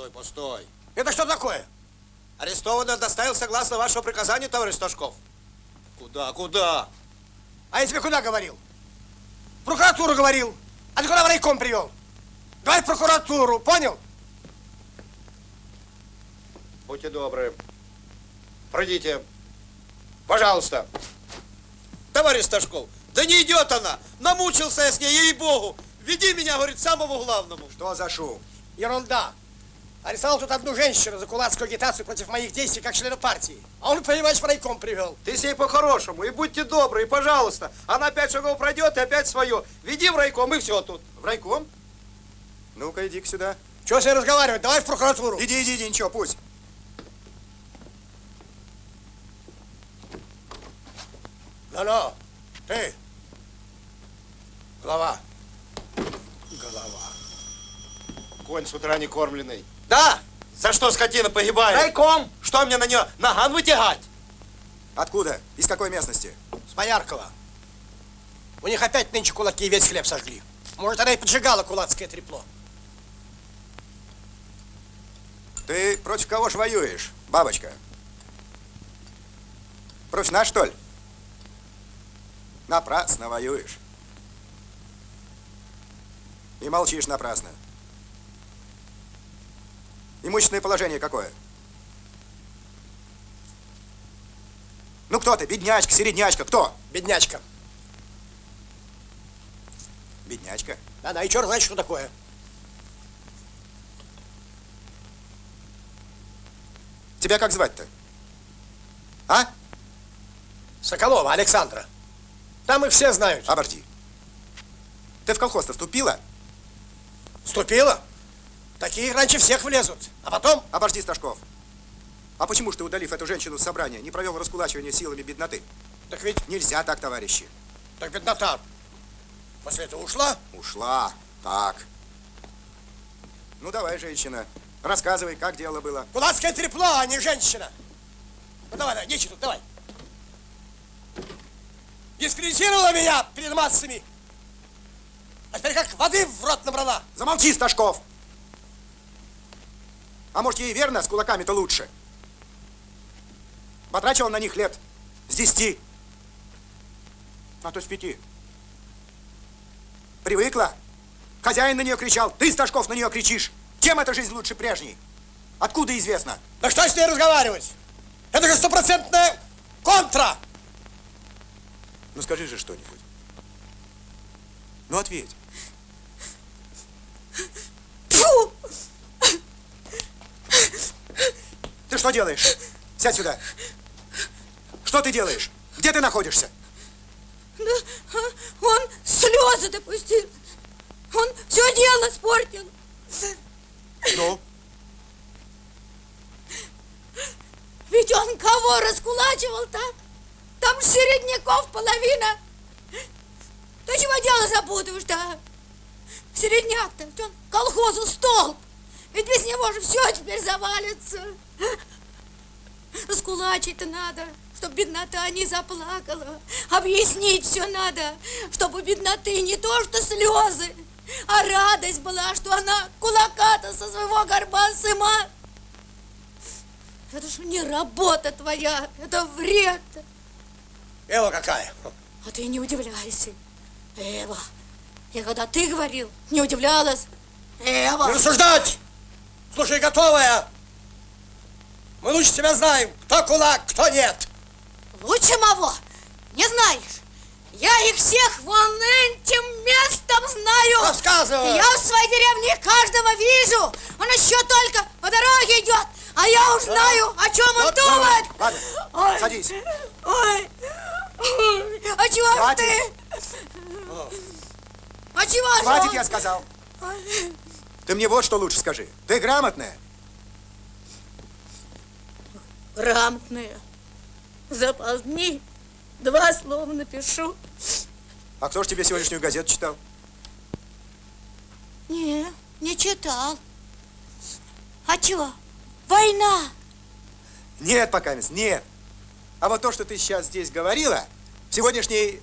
Постой, постой. Это что такое? Арестованный доставил согласно вашего приказания, товарищ Сташков. Куда, куда? А я тебе куда говорил? В прокуратуру говорил. А ты куда в райком привел? Давай в прокуратуру, понял? Будьте добры. Пройдите. Пожалуйста. Товарищ Сташков, да не идет она. Намучился я с ней, ей-богу. Веди меня, говорит, самому главному. Что за шум? Ерунда. Арестовал тут одну женщину за кулацкую агитацию против моих действий как члена партии. А он, понимаешь, в райком привел. Ты с ней по-хорошему, и будьте добры, и пожалуйста. Она пять шагов пройдет, и опять свое. Веди в райком, и все тут. В райком? Ну-ка, иди-ка сюда. Чего с ней разговаривать? Давай в прокуратуру. Иди, иди, иди, ничего, пусть. Ну-ну, ты. Голова. Голова. Конь с утра не кормленный. Да? За что скотина погибает? Райком. Что мне на нее наган вытягать? Откуда? Из какой местности? С Бояркова. У них опять нынче кулаки весь хлеб сожгли. Может, она и поджигала кулацкое трепло. Ты против кого ж воюешь, бабочка? Против нас, что ли? Напрасно воюешь. И молчишь напрасно. Имущественное положение какое? Ну кто ты? Беднячка, середнячка, кто? Беднячка. Беднячка? Да-да, и черт знает, что такое. Тебя как звать-то? А? Соколова Александра. Там их все знают. Обожди. Ты в колхоз-то вступила? Вступила? Такие раньше всех влезут. А потом... Обожди, Сташков. А почему ж ты, удалив эту женщину с собрания, не провел раскулачивание силами бедноты? Так ведь... Нельзя так, товарищи. Так беднота после этого ушла? Ушла. Так. Ну, давай, женщина. Рассказывай, как дело было. Кулацкое трепло, а не женщина. Ну, давай, давай, нечего тут, давай. Дискредитировала меня перед массами. А теперь как воды в рот набрала. Замолчи, Сташков! А может, ей верно, с кулаками-то лучше? Потрачивал на них лет с десяти, а то с пяти. Привыкла. Хозяин на нее кричал, ты, Сташков, на нее кричишь. Чем эта жизнь лучше прежней? Откуда известно? Да что с ней разговаривать? Это же стопроцентная контра. Ну скажи же что-нибудь. Ну ответь. Фу! Ты что делаешь? Сядь сюда. Что ты делаешь? Где ты находишься? Да, а, он слезы допустил. Он все дело испортил. Ну? Ведь он кого раскулачивал-то? Там середняков половина. Ты чего дело запутываешь-то? Середняк-то, он колхозу столб. Ведь без него же все теперь завалится. Раскулачить-то надо, чтобы беднота не заплакала. Объяснить все надо, чтобы бедноты не то что слезы, а радость была, что она кулака-то со своего горба сыма. Это же не работа твоя, это вред. Эва какая? А ты не удивляйся. Эва, я когда ты говорил, не удивлялась. Эва. Не рассуждать! Слушай, готовая! Мы лучше тебя знаем, кто кулак, кто нет. Лучше мого не знаешь. Я их всех вон этим местом знаю. Рассказывай. Я в своей деревне каждого вижу. Он еще только по дороге идет. А я уж знаю, о чем он Вот, думает. Ладно, Ой. садись. Ой. А чего ж Хватит. ты? А чего же Хватит, он? я сказал. Ой. Ты мне вот что лучше скажи. Ты грамотная? Грамотная. За полдни два слова напишу. А кто ж тебе сегодняшнюю газету читал? Не, не читал. А чего? Война. Нет, пока нет. А вот то, что ты сейчас здесь говорила, в сегодняшней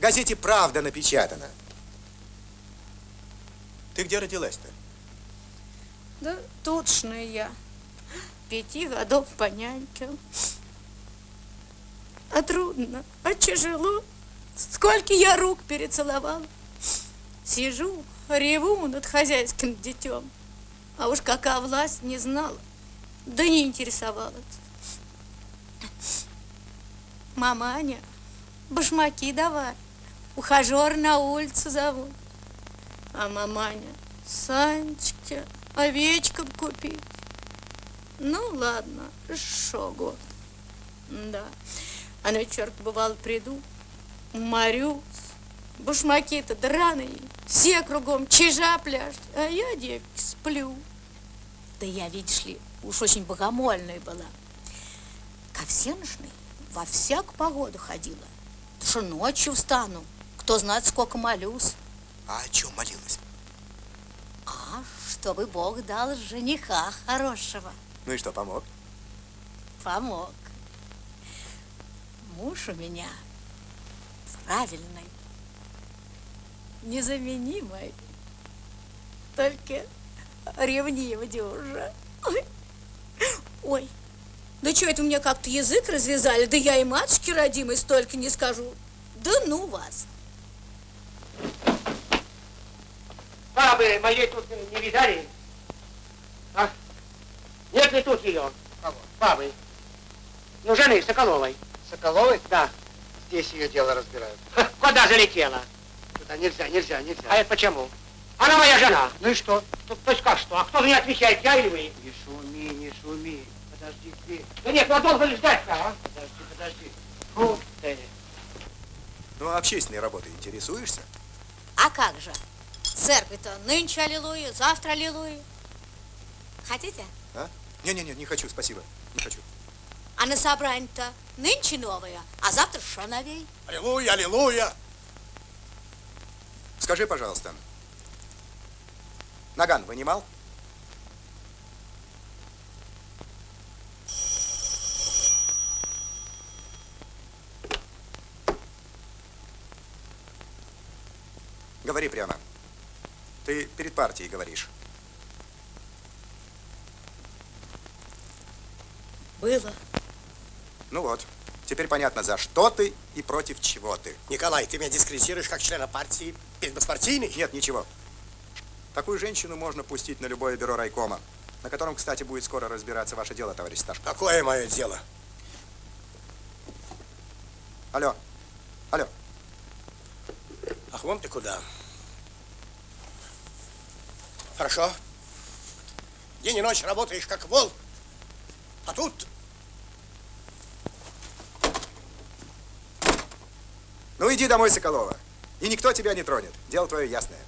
газете «Правда» напечатано. Ты где родилась-то? Да тутшная я. Пяти годов по нянькам. А трудно, а тяжело. Сколько я рук перецеловал. Сижу, реву над хозяйским детем. А уж какая власть не знала, да не интересовалась. Маманя, башмаки давай, ухажер на улицу зовут. А маманя, Санечке, овечкам купить. Ну, ладно, шо год. Да. А на вечерок, бывало, приду, морюсь, башмаки-то драные, все кругом чижа пляшут, а я, девки, сплю. Да я, видишь ли, уж очень богомольная была. Ко всеношной во всякую погоду ходила. Что ночью встану, кто знает, сколько молюсь. А о чем молилась? А, чтобы Бог дал жениха хорошего. Ну и что, помог? Помог. Муж у меня правильный, незаменимый, только ревнивый дюжа. Ой, ой, да что это у меня как-то язык развязали, да я и матушке родимой столько не скажу. Да ну вас. Бабы моей тут не видали? А? Нет ли тут ее? Кого? Бабы. Ну, жены Соколовой. Соколовой? Да. Здесь ее дело разбирают. Ха, Куда залетела? Туда нельзя, нельзя, А нельзя. это почему? Она моя жена. Ну и что? То, то есть как что? А кто за нее отвечает, я или вы? Не шуми, не шуми. Подожди, ты. Да нет, ну а долго ли ждать-то, а? Подожди, подожди. Фу ты. Ну, а общественной работой интересуешься? А как же? Церковь-то нынче аллилуйя, завтра аллилуйя. Хотите? А? Не-не-не, не хочу, спасибо. Не хочу. А на собрание-то нынче новое, а завтра что новей? Аллилуйя, аллилуйя. Скажи, пожалуйста, наган вынимал? Говори прямо. Ты перед партией говоришь. Было. Ну вот, теперь понятно, за что ты и против чего ты. Николай, ты меня дискредитируешь как члена партии перед беспартийной? Нет, ничего. Такую женщину можно пустить на любое бюро райкома, на котором, кстати, будет скоро разбираться ваше дело, товарищ Сташко. Какое мое дело? Алло, алло. Ах, вон ты куда. Хорошо. День и ночь работаешь как вол. А тут Ну иди домой, Соколова. И никто тебя не тронет. Дело твое ясное.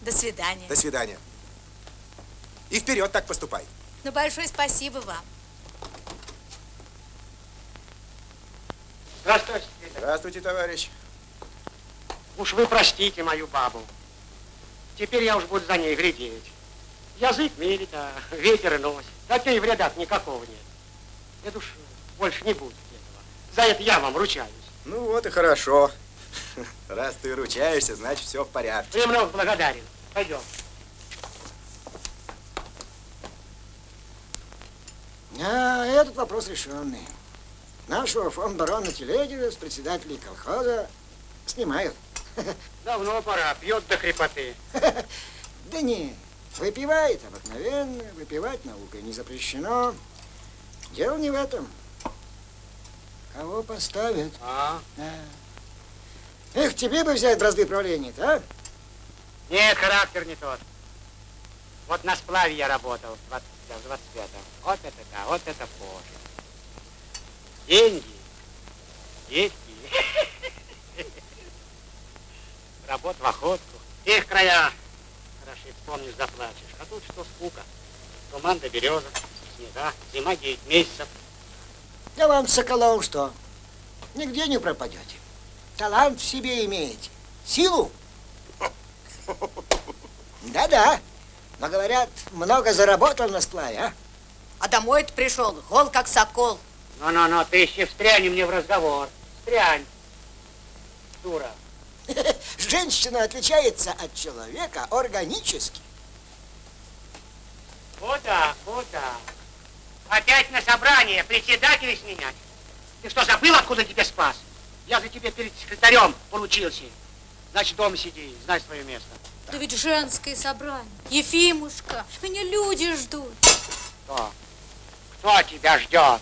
До свидания. До свидания. И вперед так поступай. Ну, большое спасибо вам. Здравствуйте. Здравствуйте, товарищ. Уж вы простите мою бабу. Теперь я уж буду за ней глядеть. Язык мерит, а ветер и носит. Да и в рядах никакого нет. Это уж больше не будет этого. За это я вам ручаюсь. Ну вот и хорошо. Раз ты ручаешься, значит все в порядке. Премного благодарен. Пойдем. А, этот вопрос решенный. Нашего фонд-барона Телегина с председателей колхоза снимают. Давно пора. Пьет до крепоты. Да не, выпивает обыкновенно, выпивать наукой не запрещено. Дело не в этом. Кого поставят? А? Да. Эх, тебе бы взять бразды правления а? Нет, характер не тот. Вот на сплаве я работал в 20 в 25-м. Вот это да, вот это позже. Деньги, детки. Работа в охотку. Их края. Хорошо, вспомнишь, заплачешь. А тут что скука. Туман до береза, снега, зима 9 месяцев. Да вам, Соколов, что? Нигде не пропадете. Талант в себе имеете. Силу. Да-да. Но, говорят, много заработал на сплаве, а? А домой-то пришел, гол как сокол. Ну-ну-ну, ты еще встряни мне в разговор. Встрянь. Дура. Женщина отличается от человека органически. Куда, куда? Опять на собрание председателя сменять? Ты что, забыл, откуда тебе спас? Я за тебя перед секретарем поручился. Значит, дома сиди, знай свое место. Да ведь женское собрание. Ефимушка, меня люди ждут. Кто? Кто тебя ждет?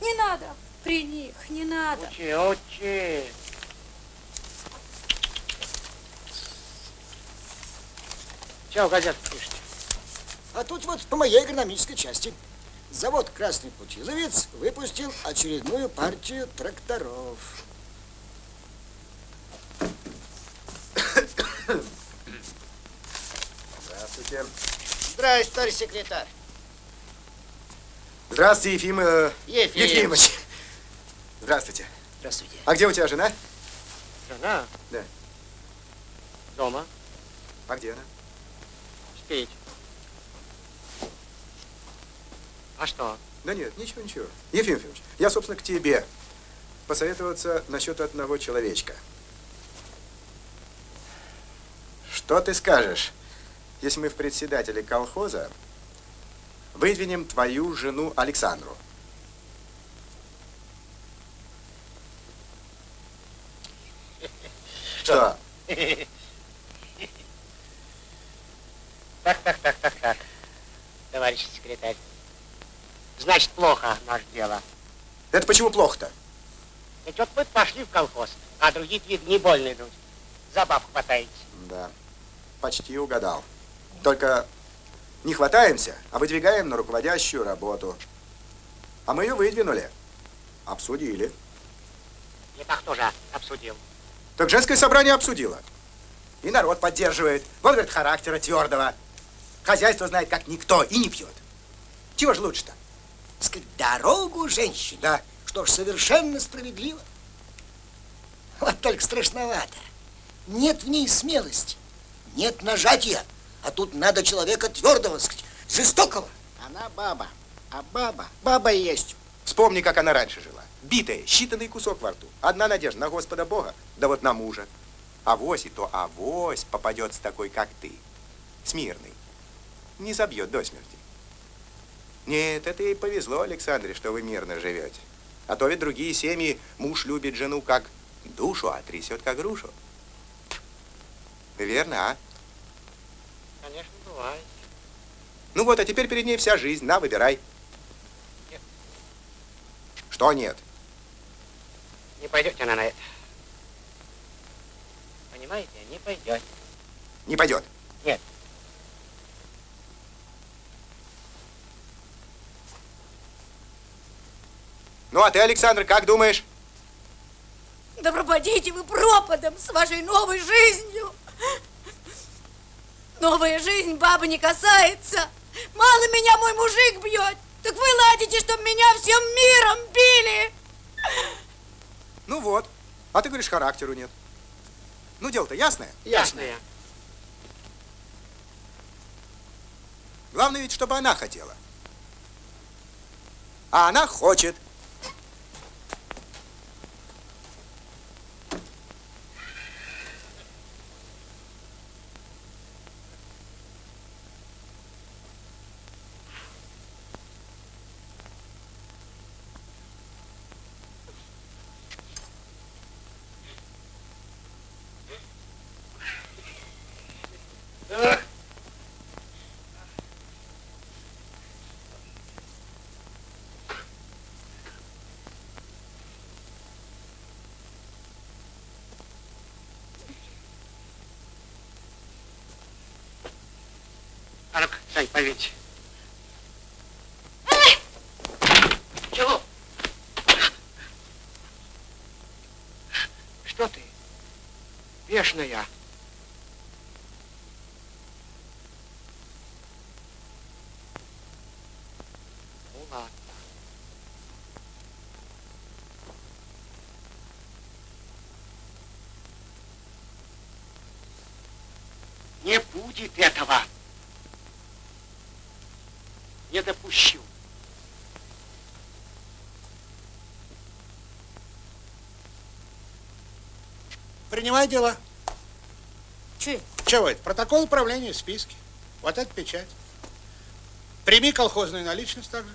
Не надо при них, не надо. Учи, учи. Че в газетах пишете? А тут вот по моей агрономической части. Завод «Красный Путиловец» выпустил очередную партию тракторов. Здравствуйте. Здравствуйте, товарищ секретарь. Здравствуйте, Ефим... э, Ефим. Ефимыч. Здравствуйте. Здравствуйте. А где у тебя жена? Жена? Да. Дома. А где она? Спеть. А что? Да нет, ничего, ничего. Ефим Ефимович, я, собственно, к тебе посоветоваться насчет одного человечка. Что ты скажешь, если мы в председателе колхоза выдвинем твою жену Александру? Что? Так, так, так, так, так. Товарищ секретарь. Значит, плохо наше дело. Это почему плохо-то? Ведь вот вы пошли в колхоз, а другие, вид, не больно идут. За баб хватаете. Да, почти угадал. Только не хватаемся, а выдвигаем на руководящую работу. А мы ее выдвинули. Обсудили. Это кто же обсудил? Так женское собрание обсудило. И народ поддерживает. Вот, говорит, характера твердого. Хозяйство знает, как никто, и не пьет. Чего же лучше-то? Сказать, дорогу женщине. Да. Что ж, совершенно справедливо. Вот только страшновато. Нет в ней смелости, нет нажатия. А тут надо человека твердого, сказать, жестокого. Она баба, а баба, баба и есть. Вспомни, как она раньше жила. Битая, считанный кусок во рту. Одна надежда на Господа Бога, да вот на мужа. Авось и то авось попадется такой, как ты. Смирный. Не забьет до смерти. Нет, это ей повезло, Александре, что вы мирно живете. А то ведь другие семьи муж любит жену как душу, а трясет как грушу. Верно, а? Конечно, бывает. Ну вот, а теперь перед ней вся жизнь. На, выбирай. Нет. Что нет? Не пойдете она на это. Понимаете, не пойдет. Не пойдет. Нет. Ну, а ты, Александр, как думаешь? Да пропадите вы пропадом с вашей новой жизнью. Новая жизнь бабы не касается. Мало меня мой мужик бьет. Так вы ладите, чтоб меня всем миром били. Ну вот. А ты говоришь, характеру нет. Ну, дело-то ясное. Ясное. Главное ведь, чтобы она хотела. А она хочет. А поверьте. Чего? Что ты? Бешеная. Ну ладно. Не будет этого. Не допущу. Принимай дела. Че? Чего это? Протокол управления в списке. Вот это печать. Прими колхозную наличность также.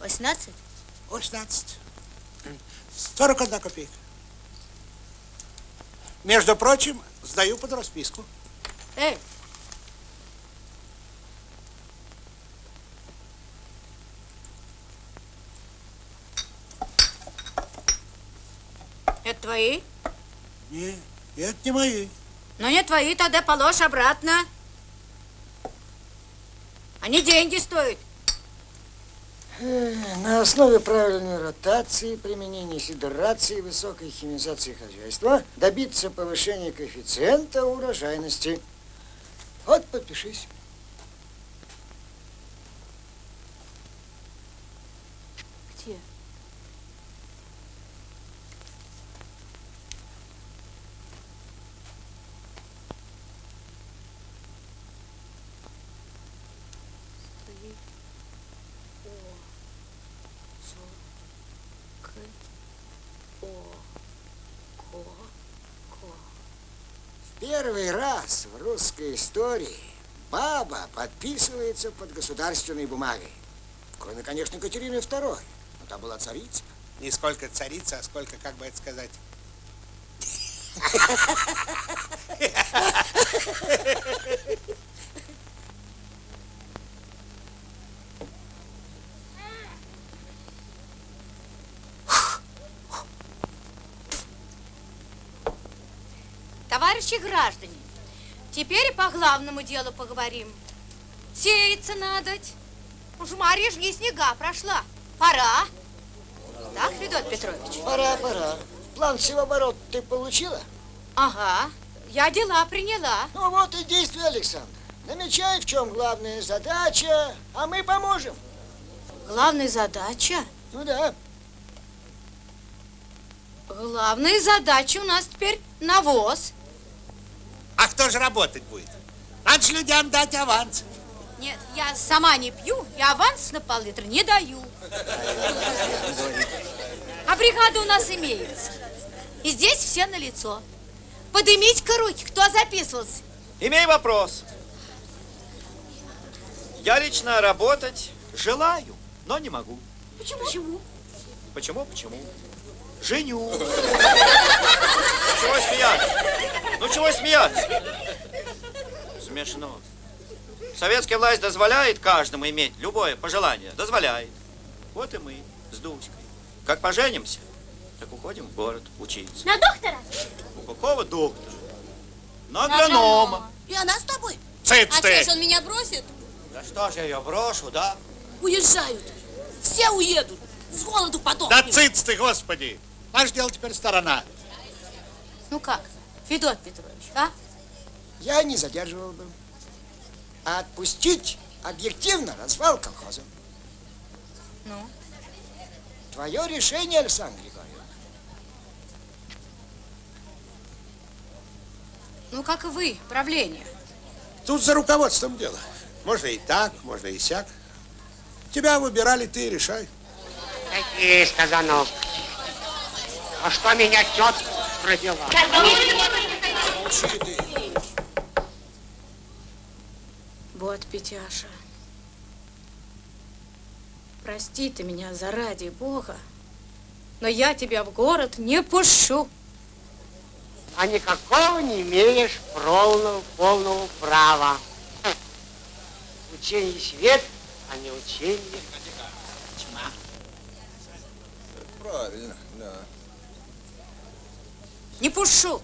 Восемнадцать? 18. 41 копейка. Между прочим, сдаю под расписку. Эй! Это твои? Не, это не мои. Ну, не твои, тогда положь обратно. Они деньги стоят. На основе правильной ротации, применения сидерации и высокой химизации хозяйства добиться повышения коэффициента урожайности. Вот, подпишись. Где? Стоит. О. Со. К. О. Ко. Ко. Первый раз в русской истории баба подписывается под государственной бумагой. Кроме, конечно, Екатерины II. Но та была царица. Не сколько царица, а сколько, как бы это сказать, Товарищи граждане, теперь по главному делу поговорим. Сеяться надо. Уж Марья ж не снега прошла. Пора. Так, Федот Петрович? Пора, пора. План всеоборот ты получила? Ага, я дела приняла. Ну вот и действуй, Александр. Намечай, в чем главная задача, а мы поможем. Главная задача? Ну да. Главная задача у нас теперь навоз. А кто же работать будет? Надо же людям дать аванс. Нет, я сама не пью, и аванс на пол-литра не даю. А бригада у нас имеется. И здесь все на лицо. Поднимите-ка руки, кто записывался. Имею вопрос. Я лично работать желаю, но не могу. Почему? Почему? Почему? Почему? Женю. Чего смеяться? Ну чего смеяться? Смешно. Советская власть дозволяет каждому иметь любое пожелание. Дозволяет. Вот и мы с Дуськой. Как поженимся, так уходим в город учиться. На доктора? У какого доктора? На агронома. И она с тобой? Цыц А ты! что ж он меня бросит? Да что ж я ее брошу, да? Уезжают. Все уедут. С голоду Да подохнем. цыц ты, господи! Наш дело теперь сторона. Ну как, Федот Петрович, а? Я не задерживал бы. А отпустить объективно развал колхоза. Ну? Твое решение, Александр Григорьевич. Ну, как и вы, правление. Тут за руководством дело. Можно и так, можно и сяк. Тебя выбирали, ты и решай. Какие сказанов. А что меня тетка родила? Вот, Петяша. Прости ты меня заради Бога, но я тебя в город не пущу. А никакого не имеешь полного, полного права. Учение свет, а не учение тьма. Правильно. Не пущу.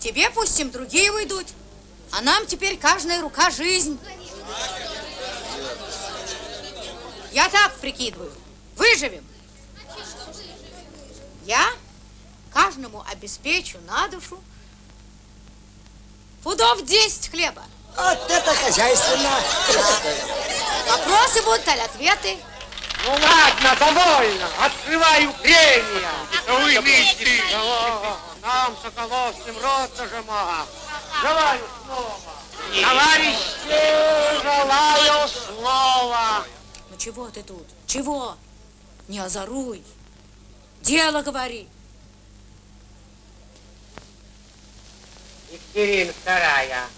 Тебе пустим, другие уйдут. А нам теперь каждая рука жизнь. Я так прикидываю. Выживем. Я каждому обеспечу на душу пудов 10 хлеба. Вот это хозяйственно. Вопросы будут, аль ответы. Ну ладно, довольно. Открываю прения. Вы вместе. Нам, Соколовским, рот зажимал. Желаю слова. Товарищи, желаю слова. Ну чего ты тут? Чего? Не озоруй. Дело говори. Екатерина вторая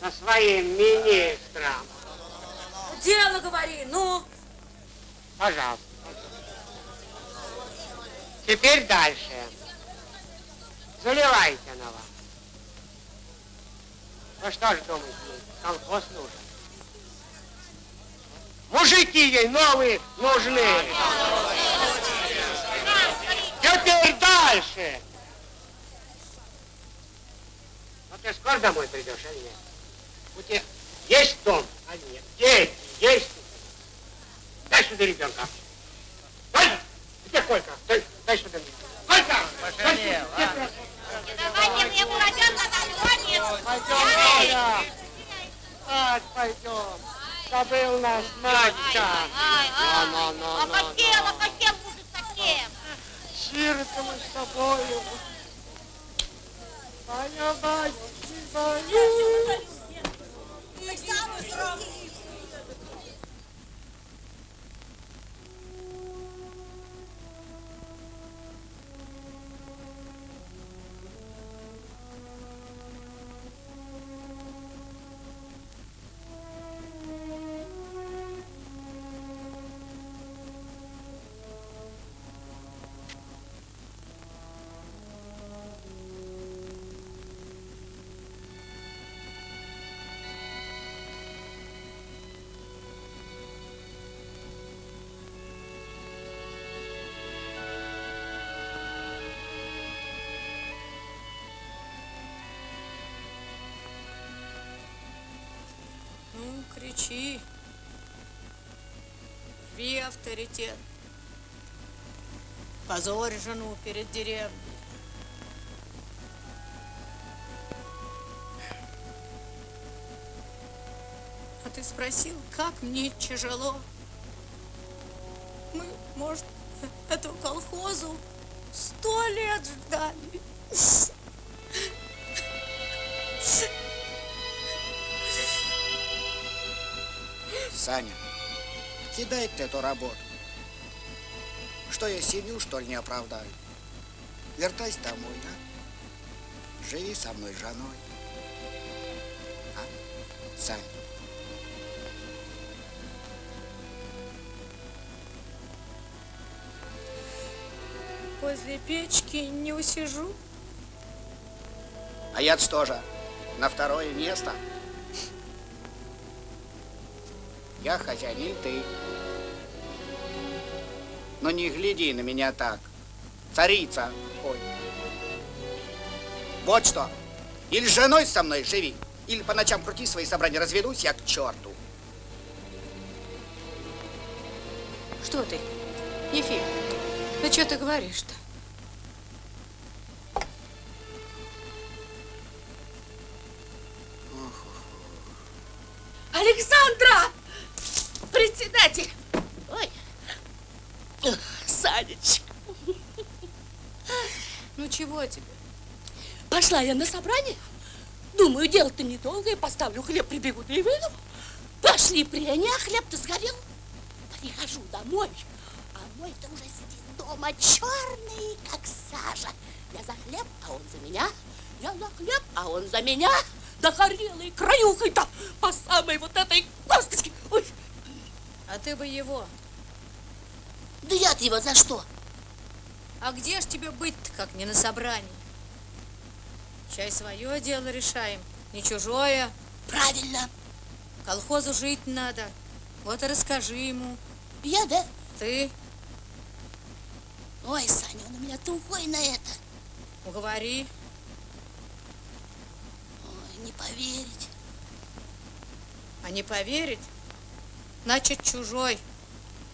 со своим министром. Дело говори, ну. Пожалуйста. Теперь дальше. Заливайте вас. Вы что ж думаете, колхоз нужен? Мужики ей новые нужны. Теперь дальше. Ну ты скоро домой придешь или нет? У тебя есть дом, а нет? Дети есть? Дай сюда ребенка. Дай! Где Колька? Дай, дай сюда мне. Колька! Пошалел, а? Давайте мне буроденка на Пойдем. Спать пойдем. Забыл нас Надька. Ну, ну, ну, А хотела, ну. хотел будет совсем. Сироты мы с тобою. Ваня, Ваня, Ваня. Ну, Авторитет. Позорь жену перед деревней. А ты спросил, как мне тяжело? Мы, может, эту колхозу сто лет ждали. Саня, кидай ты эту работу. Что я семью, что ли, не оправдаю? Вертайся домой, а? Живи со мной женой. А? Саня. Возле печки не усижу. А я тоже на второе место. Я хозяин, ты. Но не гляди на меня так. Царица. Ой. Вот что. Или женой со мной живи, или по ночам крути свои собрания, разведусь я к черту. Что ты, Ефим? Ну что ты говоришь-то? Пошла я на собрание. Думаю, дело-то недолгое, поставлю хлеб, прибегу да и выйду. Пошли прения, а хлеб-то сгорел. Прихожу домой, а мой-то уже сидит дома черный, как сажа. Я за хлеб, а он за меня. Я за хлеб, а он за меня. Да горелый краюхой-то по самой вот этой косточке. Ой, А ты бы его. да я-то его за что? А где ж тебе быть-то, как не на собрании? Чай свое дело решаем, не чужое. Правильно. Колхозу жить надо. Вот и расскажи ему. Я, да? Ты Ой, Саня, он у меня тухой на это. уговори. Ой, не поверить. А не поверить, значит чужой.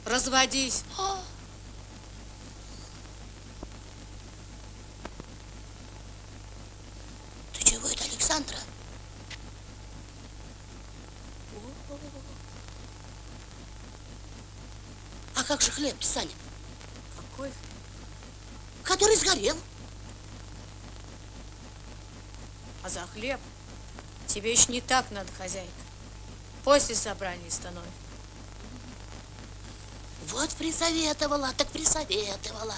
Разводись. А, Ты чего это, Александра? А как же хлеб, Саня? Какой Который сгорел. А за хлеб тебе еще не так надо, хозяйка. После собрания становится. Вот присоветовала, так присоветовала.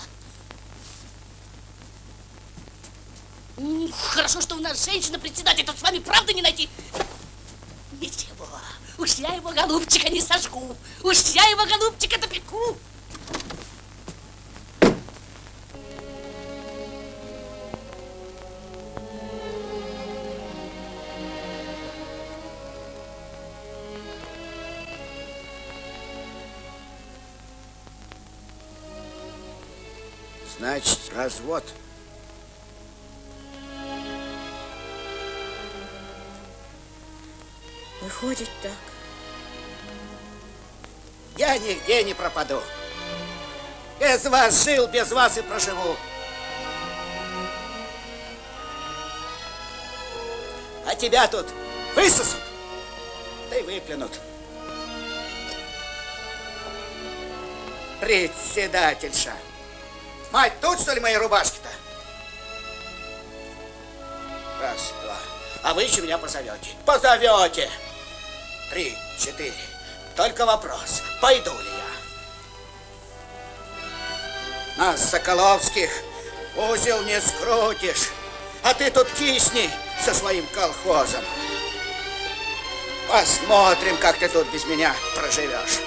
М, Хорошо, что у нас женщина-председатель, тут с вами правда не найти. Ничего, уж я его, голубчика, не сожгу. Уж я его, голубчика, допеку. Развод. Выходит так. Я нигде не пропаду. Без вас жил, без вас и проживу. А тебя тут высосут, да и выплюнут. Председательша. Мать, тут что ли мои рубашки-то? Раз, два. А вы еще меня позовете. Позовете. Три, четыре. Только вопрос, пойду ли я? Нас, Соколовских, узел не скрутишь. А ты тут кисни со своим колхозом. Посмотрим, как ты тут без меня проживешь.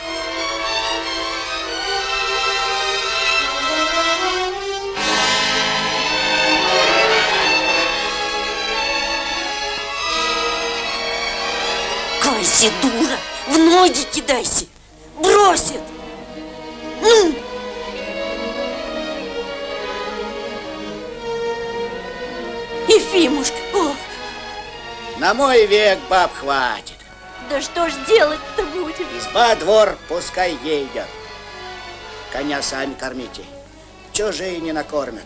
Кайся, дура, в ноги кидайся. Бросит. Ну. Ефимушка, ох, На мой век баб хватит. да что ж делать-то будем? Изба, двор, пускай едет. Коня сами кормите. Чужие не накормят.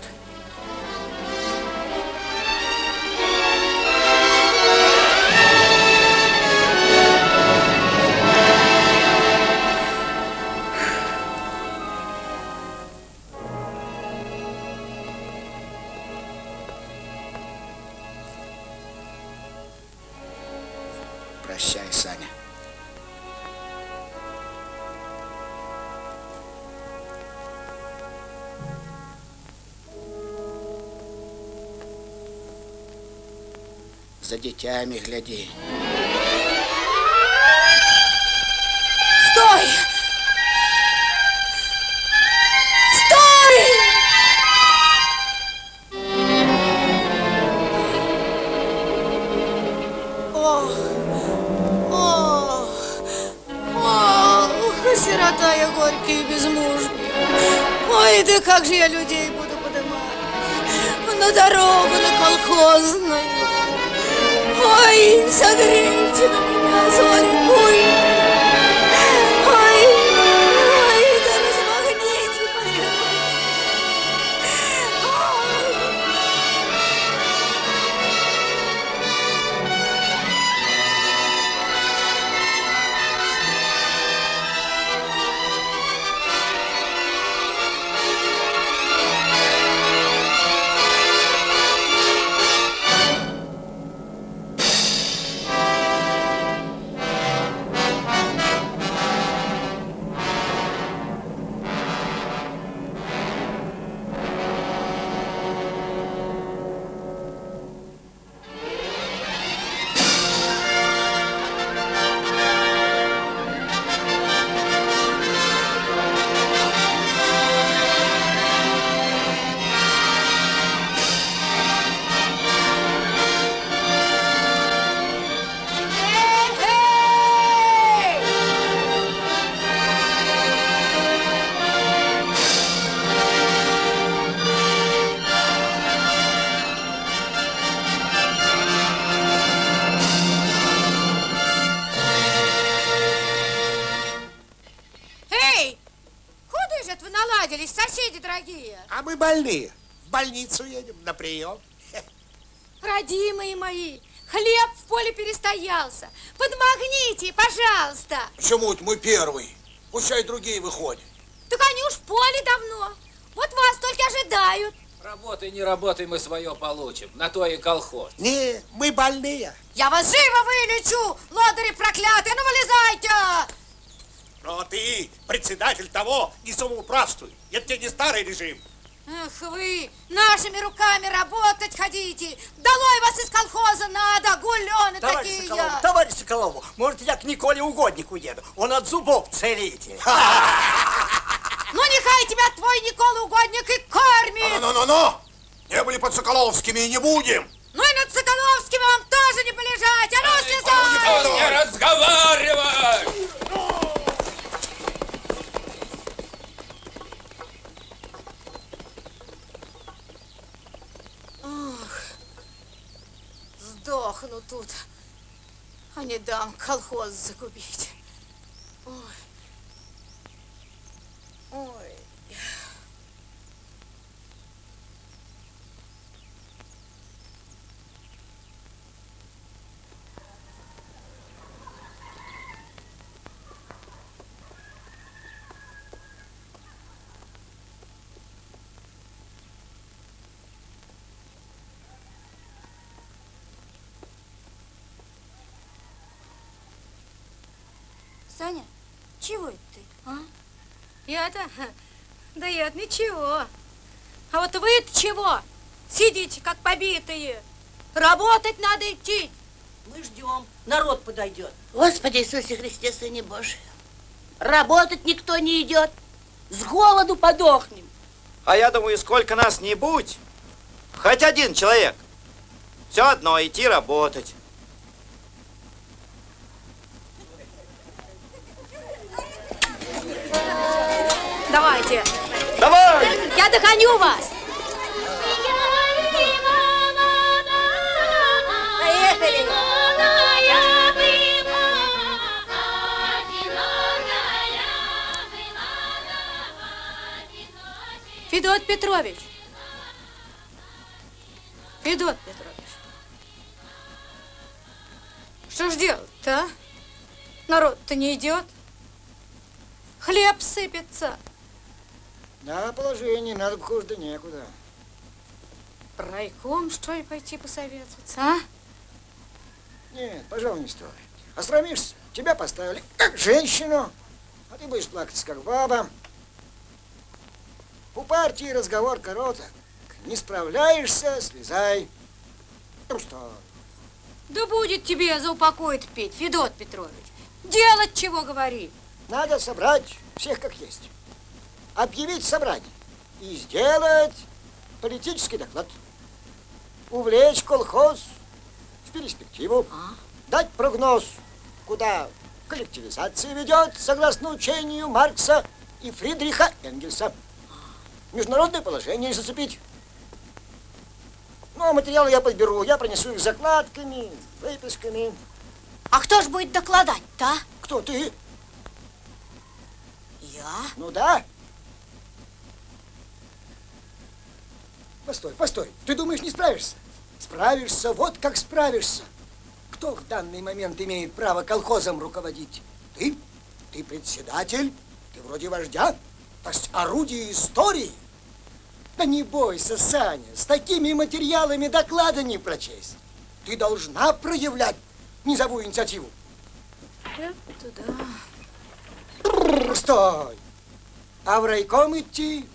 За детьми гляди. Больные. В больницу едем на прием. Родимые мои, хлеб в поле перестоялся. Подмагните, пожалуйста. Почему это мы первый? Пущай другие выходят. Так они уж в поле давно. Вот вас только ожидают. Работай, не работай, мы свое получим. На то и колхоз. Не, мы больные. Я вас живо вылечу, лодыри проклятые, ну вылезайте! Но ты, председатель того, не самоуправствуй. Это тебе не старый режим. Эх вы, нашими руками работать хотите. Долой вас из колхоза надо, гулены Товарищ такие. Соколов, товарищ Соколову, может, я к Николе Угоднику еду? Он от зубов целитель. Ну, нехай тебя твой Никола Угодник и кормит. Ну-ну-ну! Не были под Соколовскими и не будем. Ну и над Соколовским вам тоже не полежать. А ну, слезай! Не разговаривай! Ох, сдохну тут, а не дам колхоз загубить. Ой. Ой. Саня, чего это ты, а? Я-то? Да я ничего. А вот вы-то чего? Сидите, как побитые. Работать надо идти. Мы ждем, народ подойдет. Господи Иисусе Христе, Сыне Божий. Работать никто не идет. С голоду подохнем. А я думаю, сколько нас не будь, хоть один человек, все одно идти работать. Давайте. Давай! Я догоню вас. Поехали. Федот Петрович. Федот Петрович. Что ж делать-то, а? Народ-то не идет. Хлеб сыпется. Да, положение, надо бы хуже да некуда. Райком, что ли, пойти посоветоваться, а? Нет, пожалуй, не стоит. Осрамишься, тебя поставили как женщину, а ты будешь плакать как баба. У партии разговор короток. Не справляешься, слезай. Ну что, Да будет тебе за упокой петь, Федот Петрович. Делать чего говори. надо собрать всех как есть. Объявить собрание и сделать политический доклад. Увлечь колхоз в перспективу. Дать прогноз, куда коллективизация ведет, согласно учению Маркса и Фридриха Энгельса. Международное положение зацепить. Ну, а материалы я подберу, я принесу их закладками, выписками. А кто ж будет докладать-то, а? Кто ты? Я? Ну да. Постой, постой. Ты думаешь, не справишься? Справишься, вот как справишься. Кто в данный момент имеет право колхозом руководить? Ты? Ты председатель? Ты вроде вождя? То есть орудие истории? Да не бойся, Саня, с такими материалами доклада не прочесть. Ты должна проявлять низовую инициативу. Туда. Бррр, Стой! А в райком идти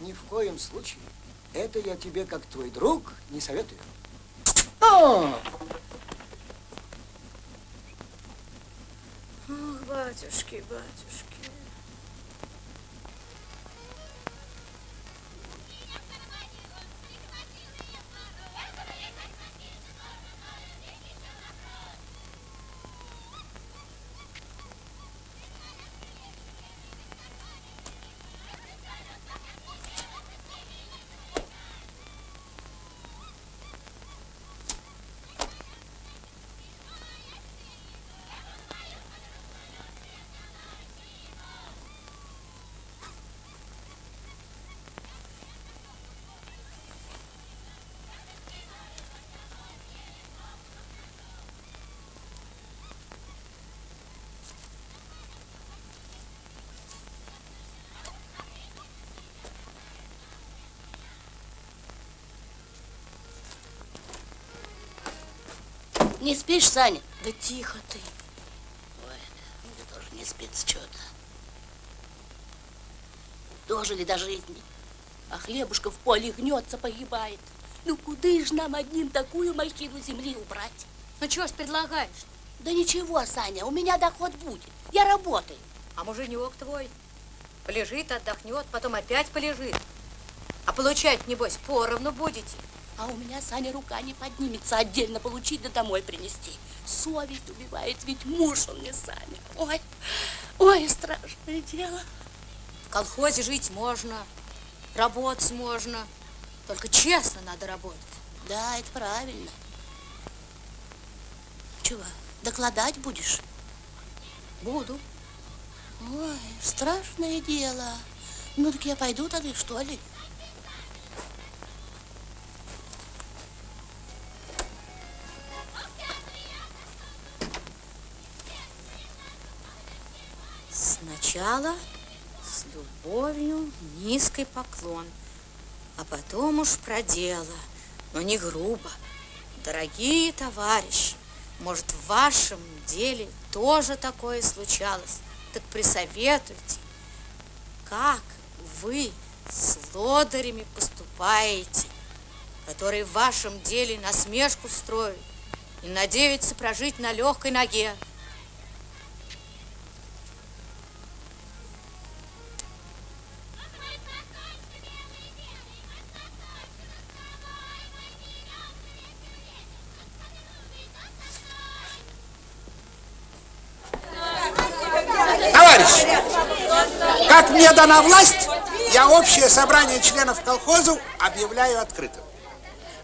ни в коем случае. Это я тебе, как твой друг, не советую. О! Ох, батюшки, батюшки. Не спишь, Саня? Да тихо ты. Ой, мне тоже не спится что-то. дожили до жизни. А хлебушка в поле гнется, погибает. Ну, куда ж нам одним такую махину земли убрать? Ну, чего ж предлагаешь? Да ничего, Саня, у меня доход будет. Я работаю. А муженек твой полежит, отдохнет, потом опять полежит. А получать, небось, поровну будете. А у меня, Саня, рука не поднимется отдельно получить да домой принести. Совесть убивает, ведь муж он мне, Саня. Ой, ой, страшное дело. В колхозе жить можно, работать можно. Только честно надо работать. Да, это правильно. Чего, докладать будешь? Буду. Ой, страшное дело. Ну так я пойду тогда, что ли? Сначала с любовью низкий поклон, а потом уж про дело, но не грубо. Дорогие товарищи, может, в вашем деле тоже такое случалось? Так присоветуйте, как вы с лодырями поступаете, которые в вашем деле насмешку строят и надеются прожить на легкой ноге. Дана власть, я общее собрание членов колхозу объявляю открытым.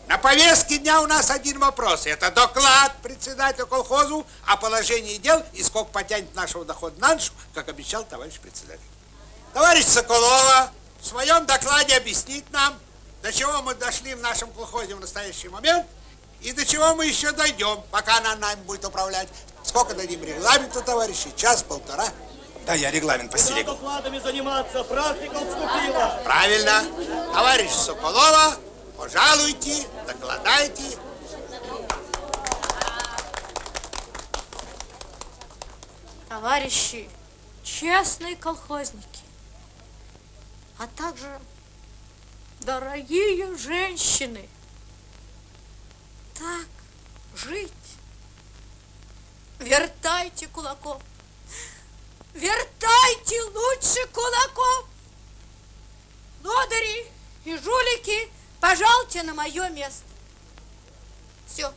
На повестке дня у нас один вопрос. Это доклад председателя колхозу о положении дел и сколько потянет нашего дохода на душу, как обещал товарищ председатель. Товарищ Соколова в своем докладе объяснит нам, до чего мы дошли в нашем колхозе в настоящий момент и до чего мы еще дойдем, пока она нами будет управлять. Сколько дадим регламенту, товарищи? Час, полтора? Да, я регламент постерегу. докладами заниматься, практика вступила. Правильно. Товарищ Соколова, пожалуйте, докладайте. Товарищи, честные колхозники, а также дорогие женщины, так жить. Вертайте кулаков, вертайте лучше кулаков. Лодыри и жулики, пожалуйте на мое место. Все.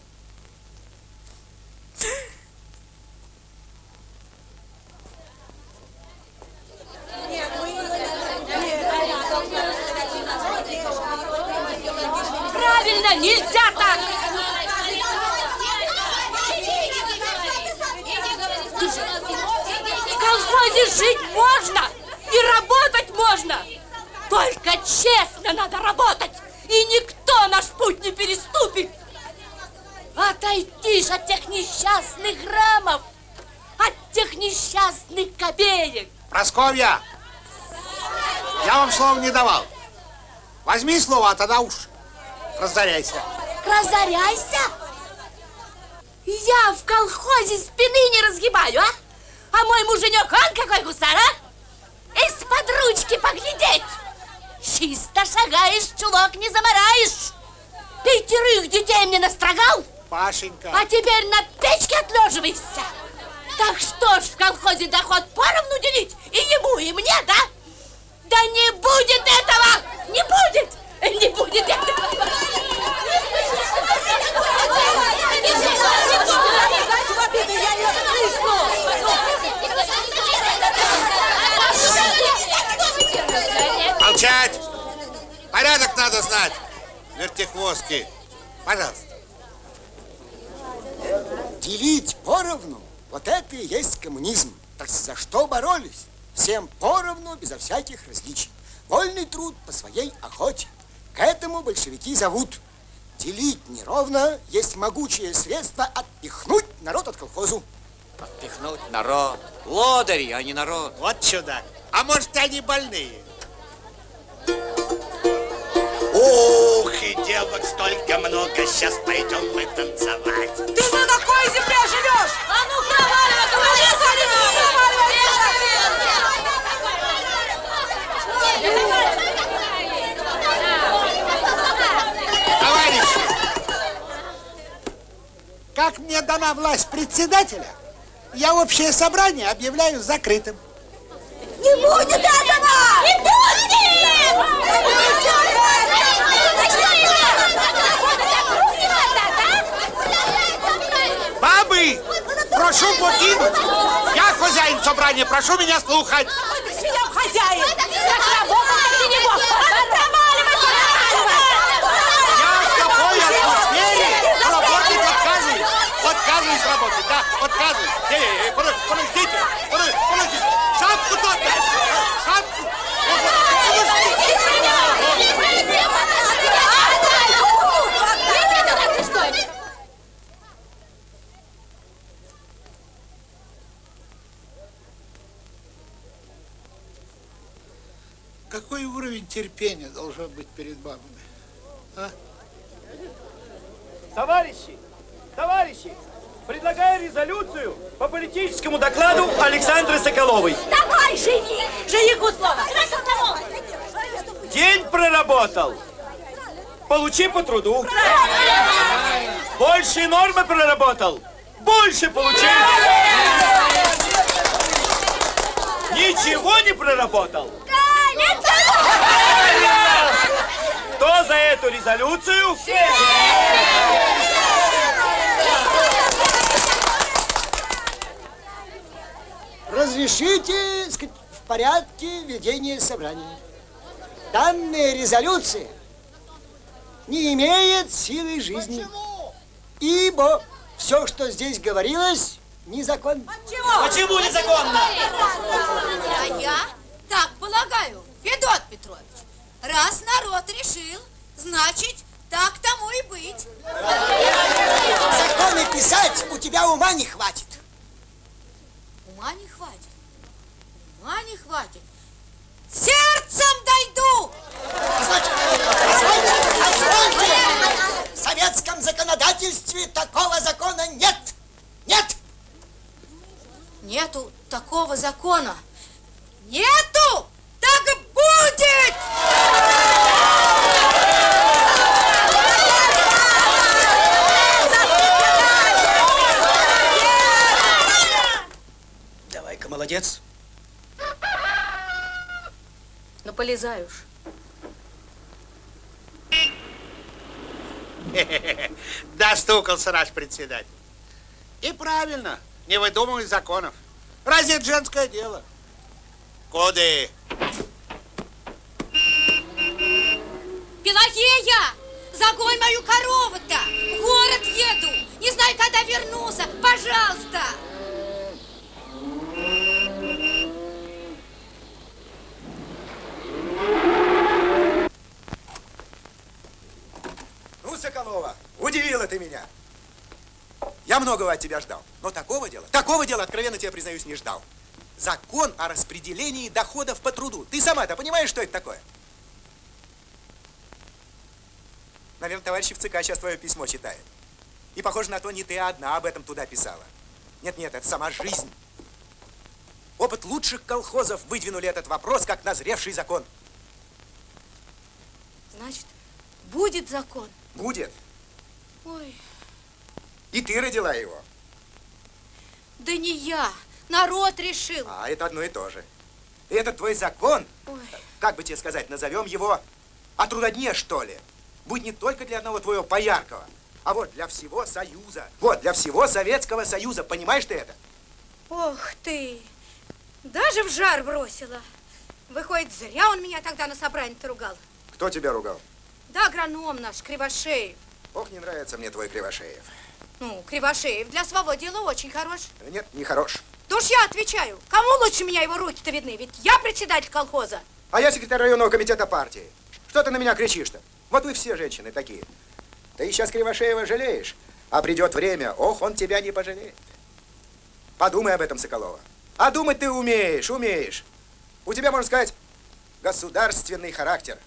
Правильно, нельзя так! В колхозе жить можно и работать можно. Только честно надо работать, и никто наш путь не переступит. Отойти ж от тех несчастных граммов, от тех несчастных копеек. Просковья, я вам слова не давал. Возьми слово, а тогда уж разоряйся. Разоряйся? Я в колхозе спины не разгибаю, а? А мой муженек, он какой гусар, а? Из-под ручки поглядеть. Чисто шагаешь, чулок не замараешь. Пятерых детей мне настрогал, Пашенька. а теперь на печке отлеживаешься. Так что ж в колхозе доход поровну делить? И ему, и мне, да? Да не будет этого! Не будет! Не будет этого! Молчать! Порядок надо знать. Вертихвостки. Пожалуйста. Делить поровну, вот это и есть коммунизм. Так за что боролись? Всем поровну, безо всяких различий. Вольный труд по своей охоте. К этому большевики зовут. Делить неровно есть могучее средство отпихнуть народ от колхозу. Отпихнуть народ. Лодыри, а не народ. Вот чудак. А может, они больные? Ух, и девок столько много, сейчас пойдем мы танцевать. Ты на какой земле живешь? А ну, проваливай, говори, Товарищи, как мне дана власть председателя, я общее собрание объявляю закрытым. Не будет этого! Не Бабы, прошу покинуть. Я хозяин собрания, прошу меня слухать. Ты свинья хозяин! Как работал, так и не мог! Я отказываюсь. Работать, да, отказываюсь. Эй, эй, эй, подождите, подождите, подождите, подождите. Шапку тот дай, шапку. Какой уровень терпения должен быть перед бабами? А? Товарищи, товарищи, предлагаю резолюцию по политическому докладу Александры Соколовой. Давай, жених! Жениху слово! День проработал. Получи по труду. Больше нормы проработал. Больше получи. Ничего не проработал. Кто за эту резолюцию? Разрешите сказать, в порядке ведения собрания. Данная резолюция не имеет силы жизни. Ибо все, что здесь говорилось, незаконно. Почему незаконно? А я так полагаю, Федот Петрович. Раз народ решил, значит, так тому и быть. Законы писать у тебя ума не хватит. Ума не хватит. Ума не хватит. Сердцем дойду! Позвольте. В советском законодательстве такого закона нет. Нет. Нету такого закона. Нету! Так будет! Давай-ка, молодец. Ну, полезай уж. Достукался наш председатель. И правильно, не выдумывай законов. Разве это женское дело? Коды. Пелагея! Загонь мою корову-то! В город еду! Не знаю, когда вернусь. Пожалуйста! Ну, Соколова, удивила ты меня. Я многого от тебя ждал, но такого дела, такого дела, откровенно тебе признаюсь, не ждал. Закон о распределении доходов по труду. Ты сама-то понимаешь, что это такое? Наверное, товарищи в ЦК сейчас твое письмо читают. И похоже на то, не ты одна об этом туда писала. Нет-нет, это сама жизнь. Опыт лучших колхозов выдвинули этот вопрос как назревший закон. Значит, будет закон. Будет. Ой, И ты родила его. да не я. Народ решил. А это одно и то же. И этот твой закон, Ой. как бы тебе сказать, назовем его о трудодне, что ли. Будет не только для одного твоего пояркого, а вот для всего Союза. Вот, для всего Советского Союза. Понимаешь ты это? Ох ты! Даже в жар бросила. Выходит, зря он меня тогда на собрании-то ругал. Кто тебя ругал? Да, агроном наш, Кривошеев. Ох, не нравится мне твой Кривошеев. Ну, Кривошеев для своего дела очень хорош. Нет, не хорош. То ж я отвечаю. Кому лучше меня его руки-то видны? Ведь я председатель колхоза. А я секретарь районного комитета партии. Что ты на меня кричишь-то? Вот вы все женщины такие. Ты сейчас Кривошеева жалеешь, а придет время, ох, он тебя не пожалеет. Подумай об этом, Соколова. А думать ты умеешь, умеешь. У тебя, можно сказать, государственный характер.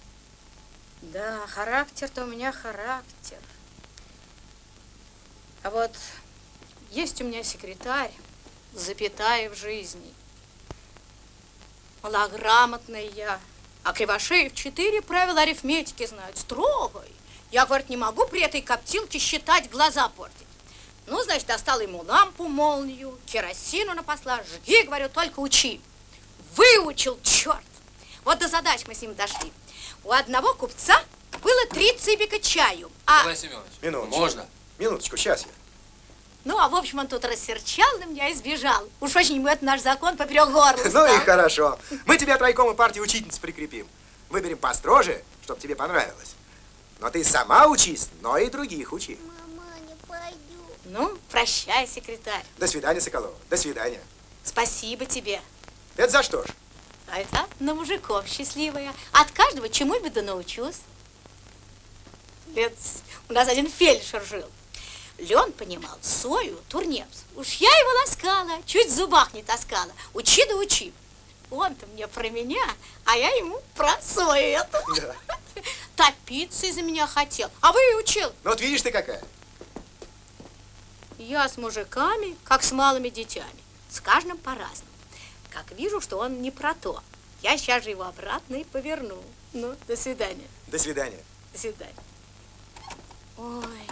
Да, характер-то у меня характер. А вот есть у меня секретарь, запятая в жизни. Малограмотная я. А Кривошеев четыре правила арифметики знает, строгой. Я, говорит, не могу при этой коптилке считать, глаза портить. Ну, значит, достала ему лампу, молнию, керосину напосла. Жги, говорю, только учи. Выучил, черт. Вот до задач мы с ним дошли. У одного купца было три цыбика чаю. А, Николай Семенович, Минуточку. можно? Минуточку, сейчас я. Ну, а в общем, он тут рассерчал на меня и сбежал. Уж очень ему это наш закон поперек горла Ну и хорошо. Мы тебя от райкома партии учительниц прикрепим. Выберем построже, чтобы тебе понравилось. Но ты сама учись, но и других учи. Ну, прощай, секретарь. До свидания, Соколова. До свидания. Спасибо тебе. Это за что ж? А это на мужиков счастливая. От каждого чему-нибудь да научусь. Ведь у нас один фельдшер жил. Лен понимал сою, турнепс. Уж я его ласкала, чуть в зубах не таскала. Учи да учи. Он-то мне про меня, а я ему про сою эту. Да. Топиться из-за меня хотел. А вы и учил. Ну вот видишь ты какая. Я с мужиками, как с малыми детьми. С каждым по-разному. Как вижу, что он не про то, я сейчас же его обратно и поверну. Ну, до свидания. До свидания. До свидания. Ой,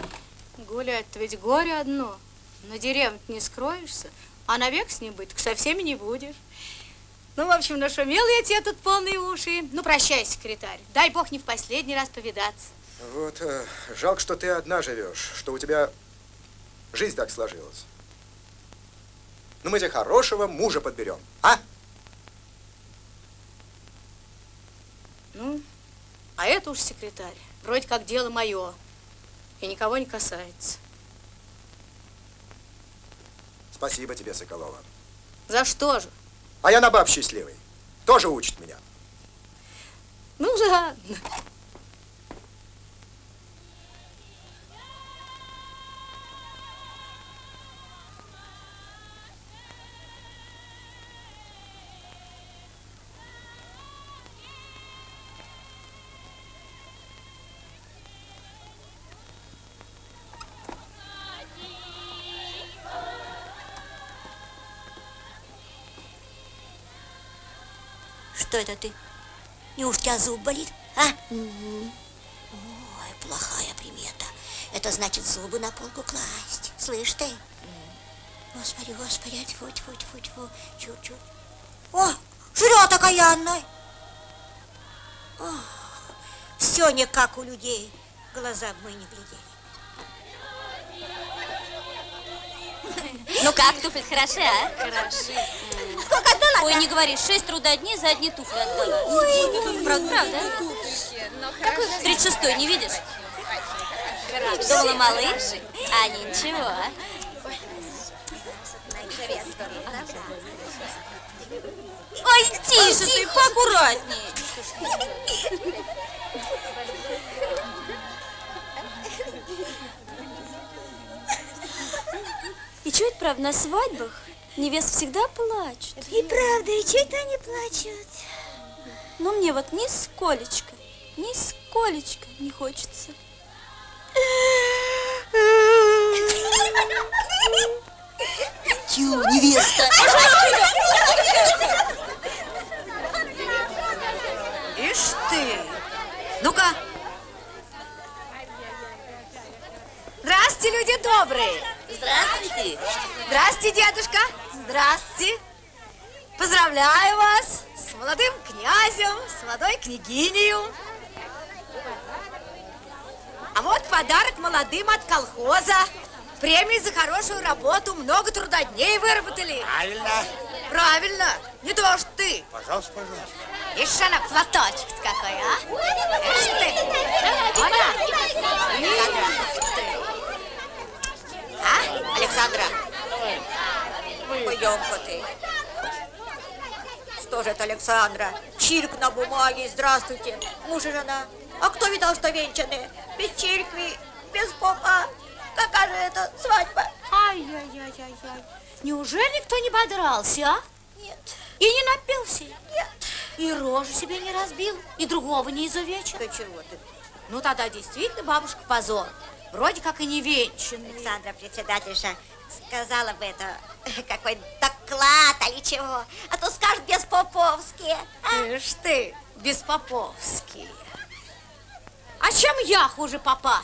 гулять-то ведь горе одно. На деревне не скроешься, а навек с ним быть со всеми не будешь. Ну, в общем, нашумел я тебе тут полные уши. Ну, прощай, секретарь. Дай бог не в последний раз повидаться. Вот, э, жалко, что ты одна живешь, что у тебя жизнь так сложилась. Ну, мы тебе хорошего мужа подберем, а? Ну, а это уж секретарь. Вроде как дело мое. И никого не касается. Спасибо тебе, Соколова. За что же? А я на баб счастливый. Тоже учит меня. Ну, ладно. Что это ты? Неужто у тебя зуб болит, а? Ой, плохая примета. Это значит зубы на полку класть. Слышь ты? Господи, господи, тьфу, тьфу, тьфу, тьфу, чуть-чуть. О, жрет окаянной. Все не как у людей. Глаза мы не глядели. Ну как, туфли хороши, а? Хороши. Сколько отдала? Ой, не говори, шесть трудодней за одни туфли отдала. Ой, правда, правда? Какой 36-й, не видишь? Думала, малыш, а ничего. Ой, тише ты, поаккуратней. И это правда, на свадьбах невест всегда плачут? И правда, и что это они плачут? Но мне вот нисколечко, нисколечко не хочется. Тю, невеста. Ишь ты! Ну-ка! Здравствуйте, люди добрые! Здравствуйте! Здравствуйте, дедушка! Здравствуйте! Поздравляю вас с молодым князем, с молодой княгиней. А вот подарок молодым от колхоза. Премии за хорошую работу, много трудодней выработали. Правильно. Правильно, не то что ты. Пожалуйста, пожалуйста. Ишь, она платочек какой, а? Ишь ты. Она. Ишь ты. А, Александра? Пойдем-ка ты. Что же это, Александра? Чирк на бумаге, здравствуйте. Муж и жена. А кто видал, что венчаны? Без церкви, без попа. Какая же это свадьба? Ай-яй-яй-яй-яй. Неужели никто не подрался, а? Нет. И не напился? Нет. И рожу себе не разбил, и другого не изувечил? Да чего ты? Ну, тогда действительно бабушка позор. Вроде как и не венчанный. Александра председательша сказала бы это какой доклад или чего, а то скажет без-поповски. Ишь ты, беспоповский. А чем я хуже папа?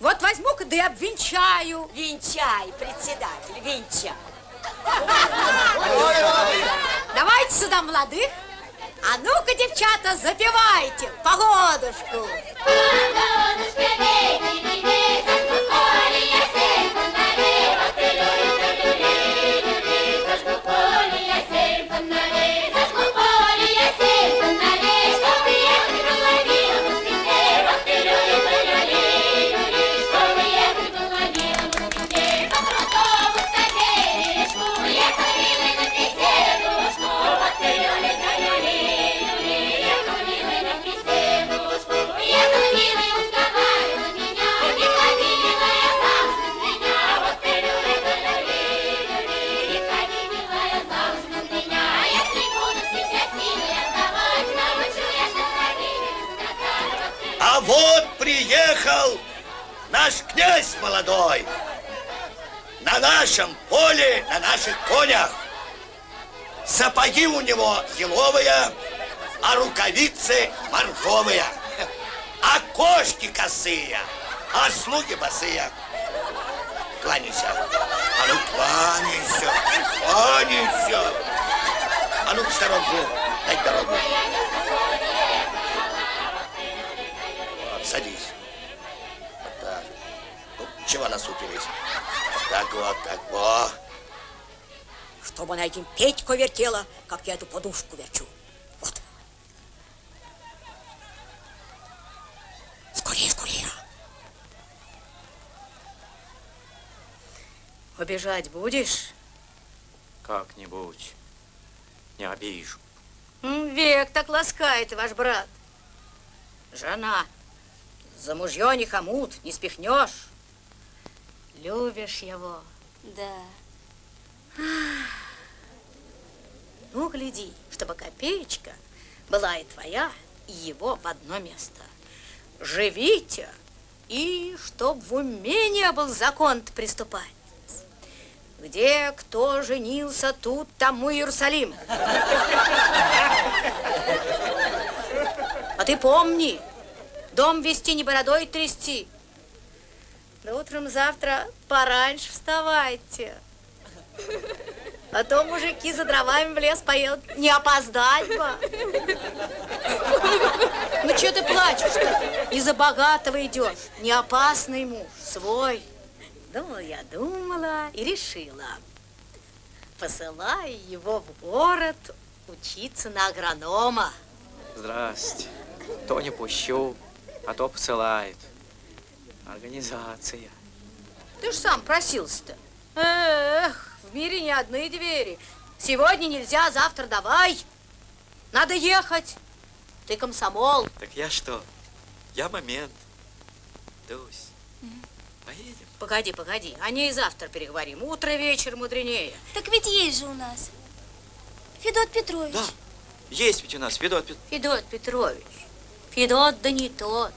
Вот возьму-ка да и обвенчаю. Венчай, председатель, венчай. Давайте сюда молодых. А ну-ка, девчата, запевайте погодушку. А конях. Сапоги у него еловые, а рукавицы морковые. А кошки косые, а слуги босые. Кланяйся. А ну кланяйся, кланяйся. А ну в сторонку, дай дорогу. Вот, садись. Вот так. Ну, чего насупились? Вот так вот, так вот. Чтобы она этим Петьку вертела, как я эту подушку верчу. Вот. Скорее, скорее. Убежать будешь? Как-нибудь. Не обижу. Век так ласкает ваш брат. Жена. За мужье не хомут, не спихнешь. Любишь его. Да. Ну, гляди, чтобы копеечка была и твоя, и его в одно место. Живите, и чтоб в уме не был закон приступать. Где кто женился, тут тому Иерусалим. А ты помни, дом вести не бородой трясти. Да утром завтра пораньше вставайте. А то мужики за дровами в лес поедут. Не опоздать бы. Ну, что ты плачешь-то? Из-за богатого идешь. Не опасный муж, свой. Думала я, думала и решила. Посылаю его в город учиться на агронома. Здрасте. То не пущу, а то посылает. Организация. Ты ж сам просился-то. Эх, в мире не одни двери. Сегодня нельзя, завтра давай. Надо ехать. Ты комсомол. Так я что? Я момент. Дусь, поедем? Погоди, погоди. О ней завтра переговорим. Утро, вечер мудренее. Так ведь есть же у нас. Федот Петрович. Да. Есть ведь у нас Федот Пет- Федот Петрович. Федот да не тот.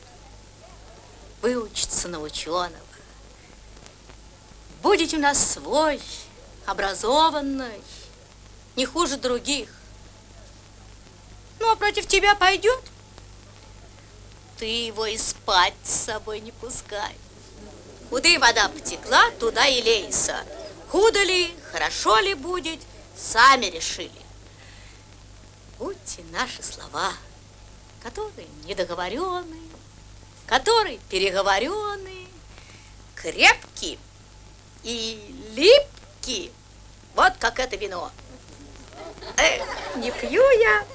Выучится на ученого. Будете у нас свой, образованный, не хуже других. Ну, а против тебя пойдет? Ты его и спать с собой не пускай. Куда вода потекла, туда и лейся. Худо ли, хорошо ли будет, сами решили. Будьте наши слова, которые недоговорены, которые переговорены, крепкие и липкие, вот как это вино. Эх, не пью я,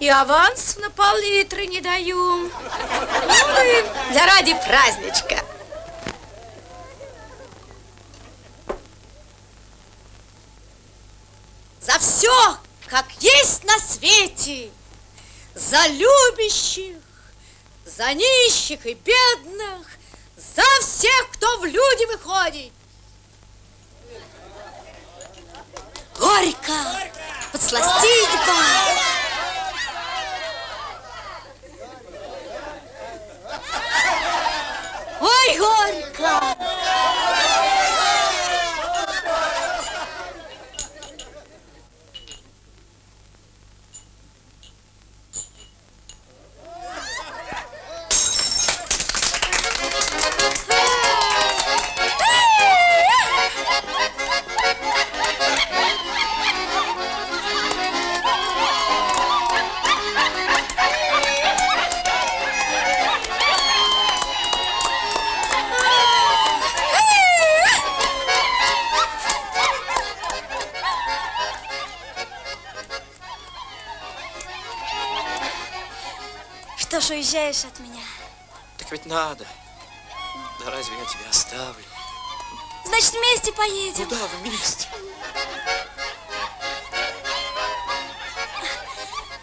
и аванс на пол-литра не даю. Ну для ради праздничка. За все, как есть на свете, за любящих, за нищих и бедных, за всех, кто в люди выходит. Горько, подсластить бы. Ой, горько! Ж уезжаешь от меня? Так ведь надо. Да разве я тебя оставлю? Значит, вместе поедем. Куда вместе?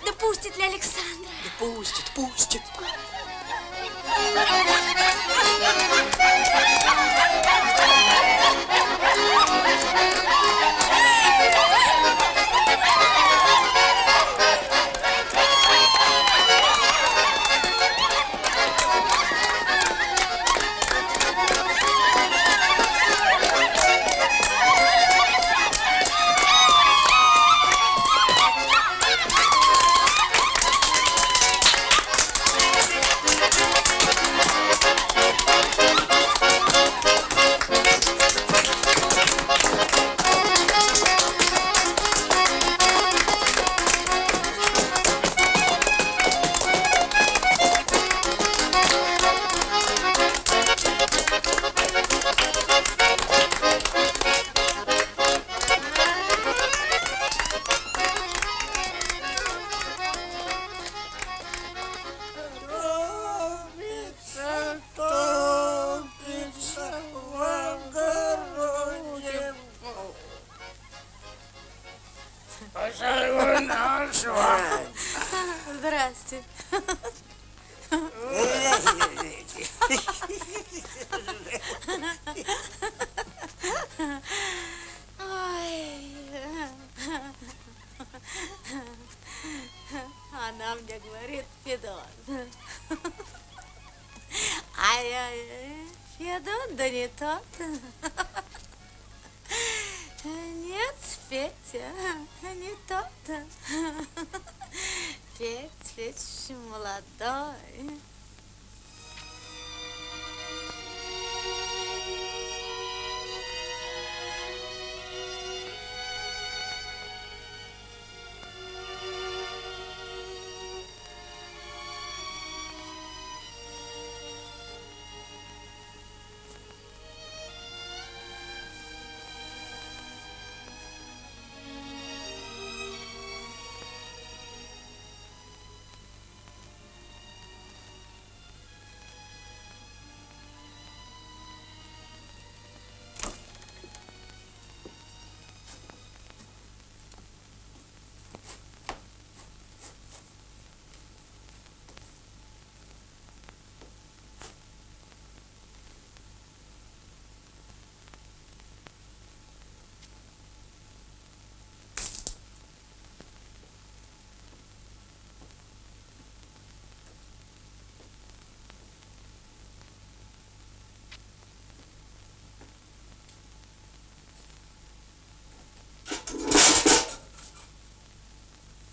Да пустит ли Александра? Да пустит, пустит. Здрасте.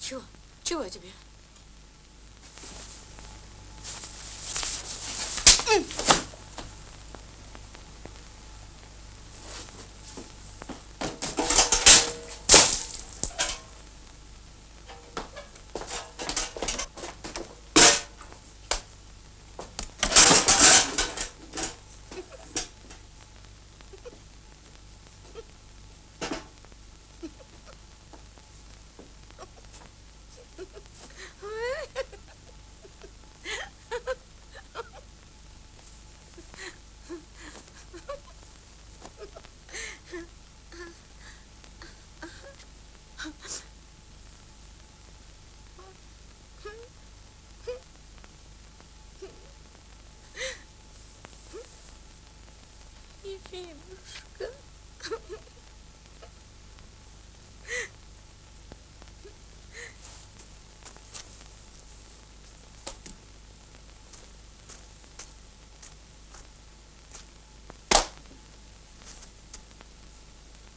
Чего? Чего тебе? Ефимушка.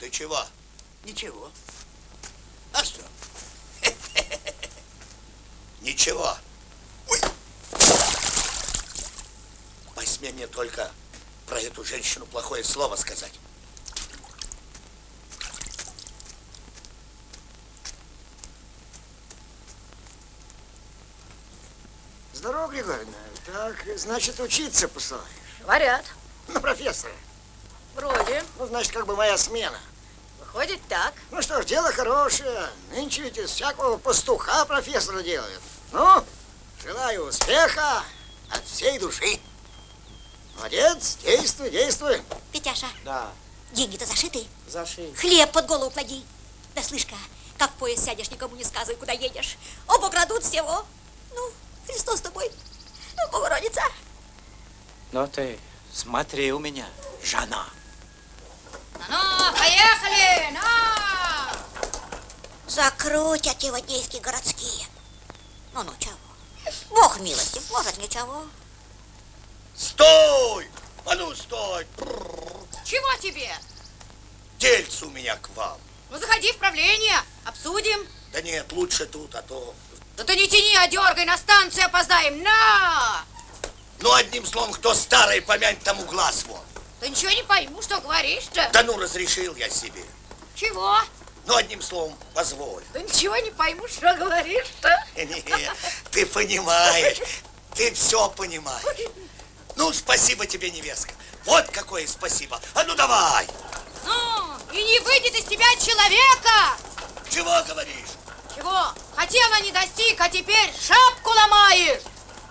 Ты чего? Ничего. А что? Ничего. Ой. Посмей мне только про эту женщину плохое слово сказать. Здорово, Григорьевна. Так, значит, учиться посылаешь? Говорят. На профессора. Вроде. Ну, значит, как бы моя смена. Выходит так. Ну что ж, дело хорошее. Нынче ведь из всякого пастуха профессора делают. Ну, Желаю успеха от всей души. Молодец, действуй, действуй. Петяша, Да, деньги-то зашиты. зашей. Хлеб под голову клади. Да слышь-ка, как в поезд сядешь, никому не сказывай, куда едешь. Оба крадут всего. Ну, Христос с тобой. Ну, Богородица. Но ты смотри у меня, жена. Ну, поехали! На! Закрутят его действия городские. Ну-ну, чего? Бог милости, может, ничего. Стой! А ну, стой! Чего тебе? Дельце у меня к вам. Ну, заходи в правление, обсудим. Да нет, лучше тут, а то... Да ты не тяни, а дергай, на станцию опоздаем. На! Ну, одним словом, кто старый, помянь тому глаз вон. Да ничего не пойму, что говоришь-то. Да ну, разрешил я себе. Чего? Ну, одним словом, позволь. Да ничего не пойму, что говоришь-то. Не, ты понимаешь, ты все понимаешь. Ну, спасибо тебе, невестка. Вот какое спасибо. А ну, давай. Ну, и не выйдет из тебя человека. Чего говоришь? Чего? Хотела не достиг, а теперь шапку ломаешь.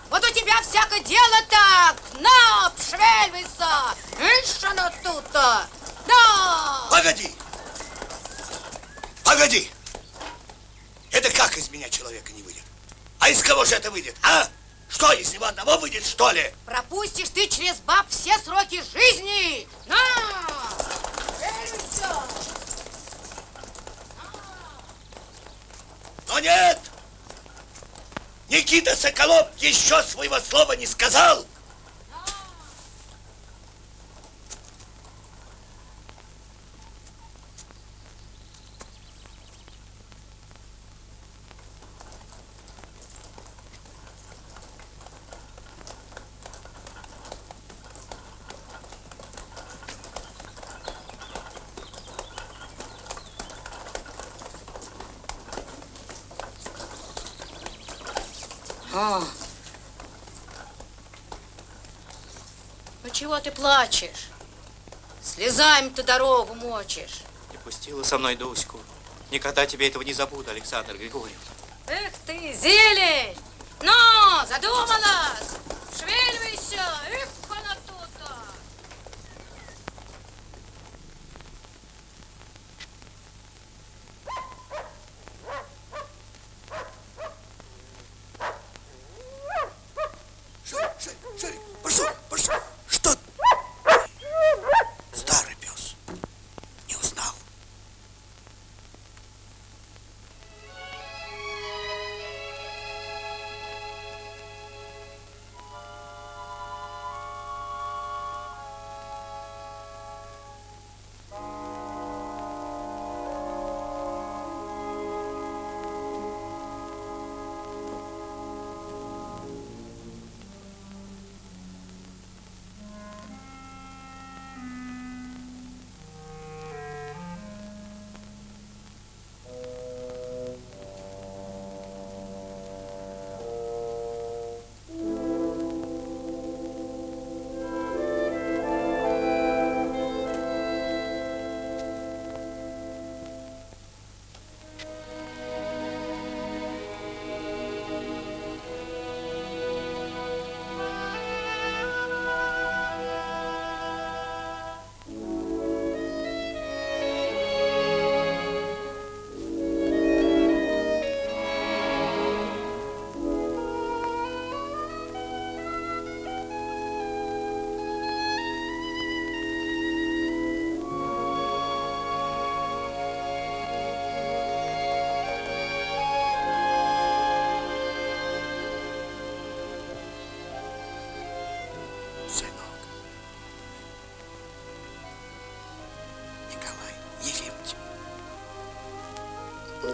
Вот у тебя всякое дело так. На, пшевельвайся. Ишь, оно тут-то. Да. Погоди. Погоди. Это как из меня человека не выйдет? А из кого же это выйдет, а? Что, из него одного выйдет, что ли? Пропустишь ты через баб все сроки жизни. На. Пшевельвайся. Но нет! Никита Соколов еще своего слова не сказал. Ну чего ты плачешь? Слезами ты дорогу мочишь. Не пустила со мной Дуську. Никогда тебе этого не забуду, Александр Григорьевна. Эх ты, зелень! Ну, задумалась!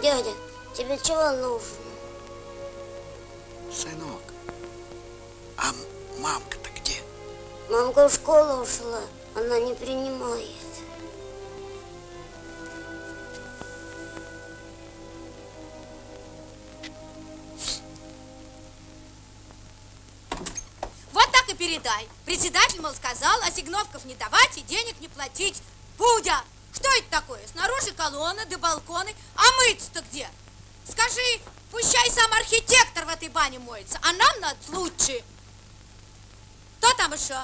Дядя, тебе чего нужно? Сынок. А мамка-то где? Мамка в школу ушла, она не принимает. Вот так и передай. Председатель, мол, сказал, ассигновков не давать и денег не платить. Будя, что это такое? Снаружи колонна, да балконы. А мыться-то где? Скажи, Пущай сам архитектор в моется, а нам надо лучше. Кто там еще?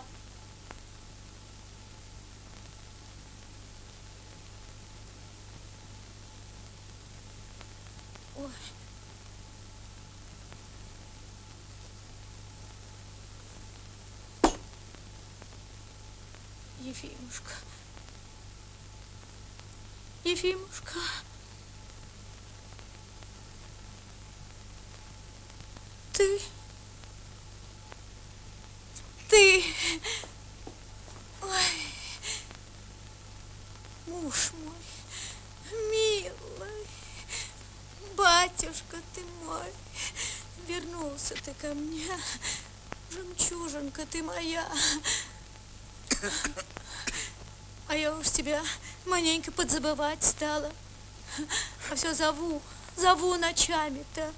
Ой. Ефимушка. Ефимушка. Ты... Ты... Ой... Муж мой, милый, батюшка ты мой, вернулся ты ко мне, жемчужинка ты моя. А я уж тебя маленько подзабывать стала. А все зову, зову ночами-то.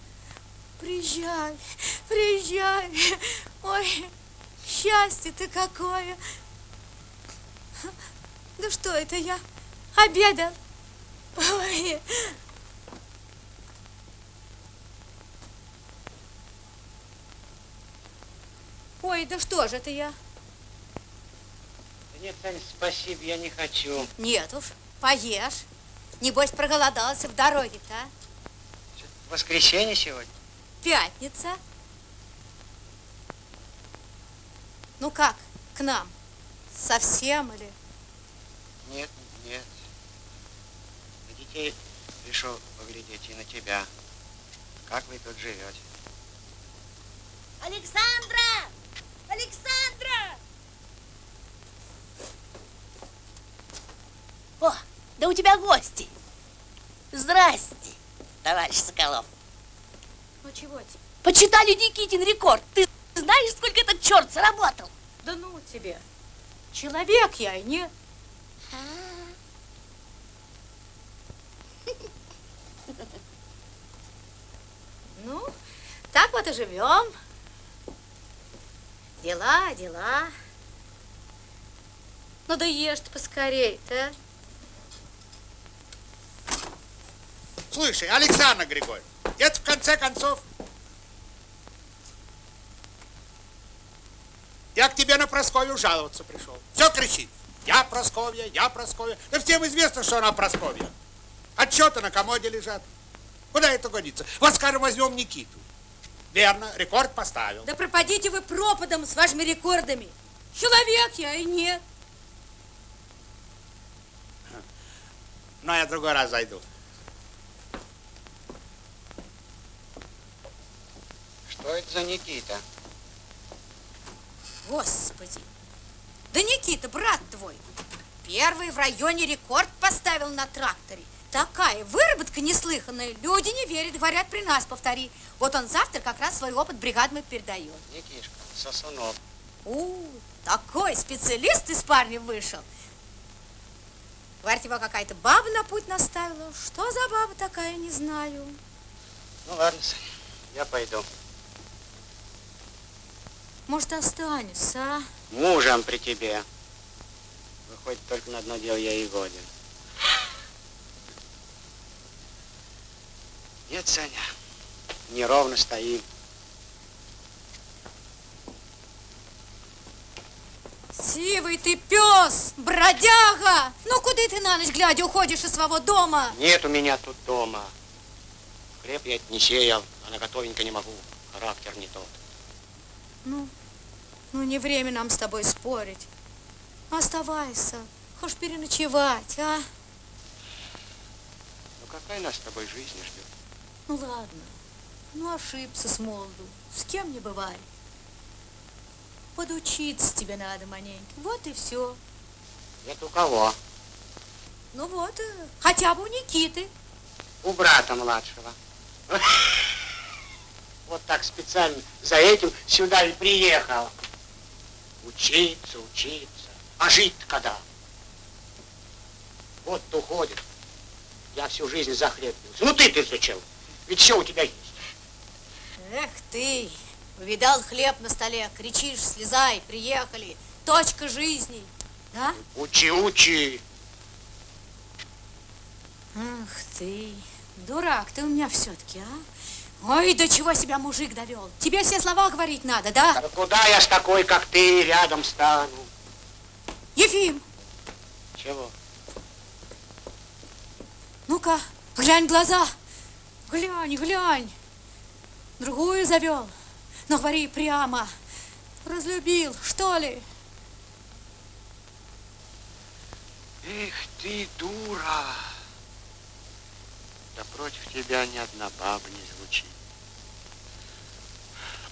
Приезжай, приезжай. Ой, счастье-то какое. Да что это я? Обедал. Ой. Ой, да что же это я? Да Нет, Тань, спасибо, я не хочу. Нет уж, поешь. Небось, проголодался в дороге-то, а? Воскресенье сегодня. Пятница. Ну как, к нам? Совсем или? Нет, нет. На детей пришел поглядеть и на тебя. Как вы тут живете? Александра! Александра! О, да у тебя гости. Здрасте, товарищ Соколов. Ну чего тебе? Почитали Никитин рекорд. Ты знаешь, сколько этот черт заработал? Да ну тебе. Человек я и не... Ну, так вот и живем. Дела, дела. Ну да ешь ты поскорей-то. а. Слушай, Александр Григорьевич, это в конце концов... Я к тебе на Просковью жаловаться пришел. Все кричит. Я Просковья, я Просковья. Да всем известно, что она Просковья. Отчеты на комоде лежат. Куда это годится? Вот, скажем, возьмем Никиту. Верно, рекорд поставил. Да пропадите вы пропадом с вашими рекордами. Человек я и нет. Но я другой раз зайду. Что это за Никита? Господи. Да Никита, брат твой, первый в районе рекорд поставил на тракторе. Такая выработка неслыханная. Люди не верят, говорят, при нас повтори. Вот он завтра как раз свой опыт бригадам передает. Никишка, сосунок. У, такой специалист из парня вышел. Говорит, его какая-то баба на путь наставила. Что за баба такая, не знаю. Ну ладно, Саня, я пойду. Может, останешься, а? Мужем при тебе. Выходит, только на одно дело я и годен. Нет, Саня, неровно стоим. Сивый ты пес, бродяга! Ну, куда ты на ночь глядя уходишь из своего дома? Нет у меня тут дома. Хлеб я не сеял, а на готовенько не могу. Характер не тот. Ну, ну не время нам с тобой спорить. Оставайся, хочешь переночевать, а? Ну какая нас с тобой жизнь ждет? Ну ладно, ну ошибся с молоду, с кем не бывает. Подучиться тебе надо маленько, вот и все. Это у кого? Ну вот, э, хотя бы у Никиты. У брата младшего. Вот так специально за этим сюда и приехал. Учиться, учиться. А жить когда? Вот уходит. Я всю жизнь за хлеб бился. Ну ты-ты зачем? Ведь все у тебя есть. Эх ты, увидал хлеб на столе, кричишь, слезай, приехали, точка жизни, да? Учи, учи. Ах ты, дурак ты у меня все-таки, а? Ой, до чего себя мужик довел. Тебе все слова говорить надо, да? Да куда я с такой, как ты, рядом стану? Ефим, Чего? ну-ка, глянь в глаза. Глянь, глянь. Другую завел. Но говори прямо. Разлюбил, что ли? Эх ты, дура! Да против тебя ни одна баба не.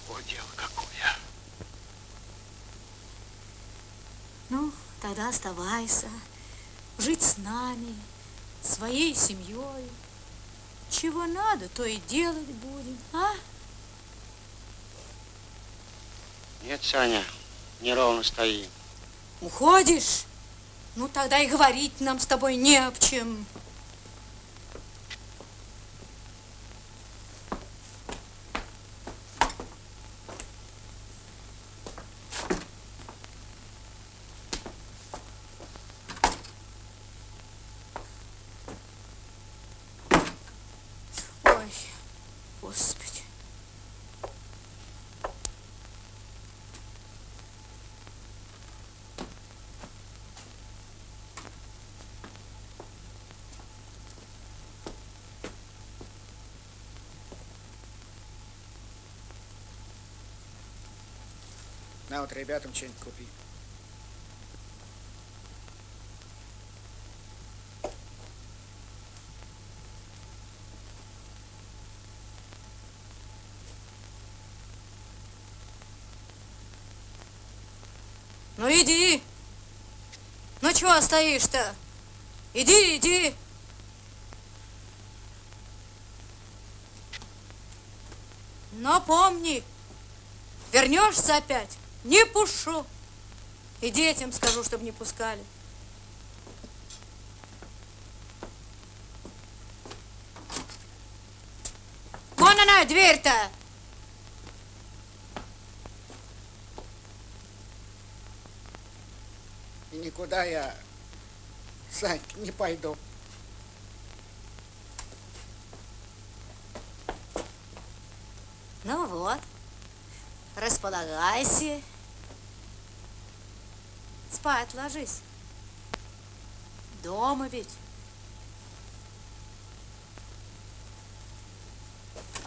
О, дело какое. Ну, тогда оставайся. Жить с нами, своей семьей. Чего надо, то и делать будем, а? Нет, Саня, неровно стоим. Уходишь? Ну, тогда и говорить нам с тобой не об чем. Ой, Господи. На вот ребятам что-нибудь купи. Ну иди. Ну чего стоишь-то? Иди, иди. Но помни, вернешься опять, не пушу. И детям скажу, чтобы не пускали. Вон она, дверь-то. И никуда я, Сань, не пойду. Ну вот, располагайся. Спать ложись. Дома ведь.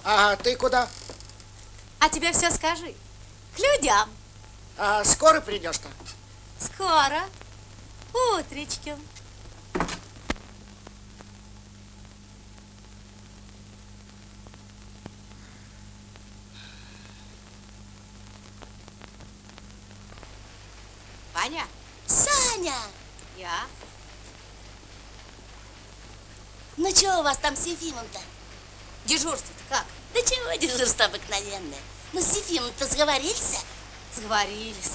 А ты куда? А тебе все скажи. К людям. А скоро придешь-то? Скоро. Утречком. Ваня, Саня! я. Ну что у вас там с Ефимом-то? Дежурство-то как? Да чего дежурство обыкновенное? Ну с Ефимом-то сговорился? Сговорились.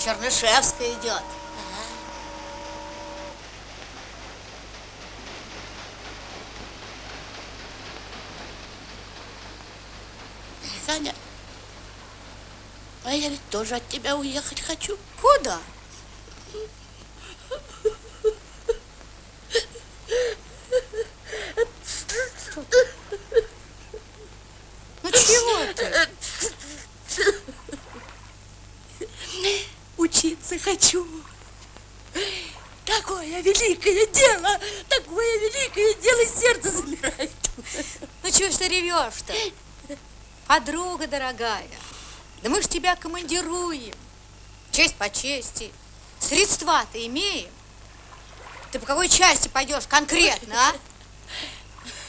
Чернышевская идет. Саня, а я ведь тоже от тебя уехать хочу. Куда? Ну чего ты? Учиться хочу. Такое великое дело, такое великое дело, сердце замирает. Ну чего ж ты ревешь-то? Подруга дорогая, да мы ж тебя командируем. Честь по чести. Средства-то имеем. Ты по какой части пойдешь конкретно, а?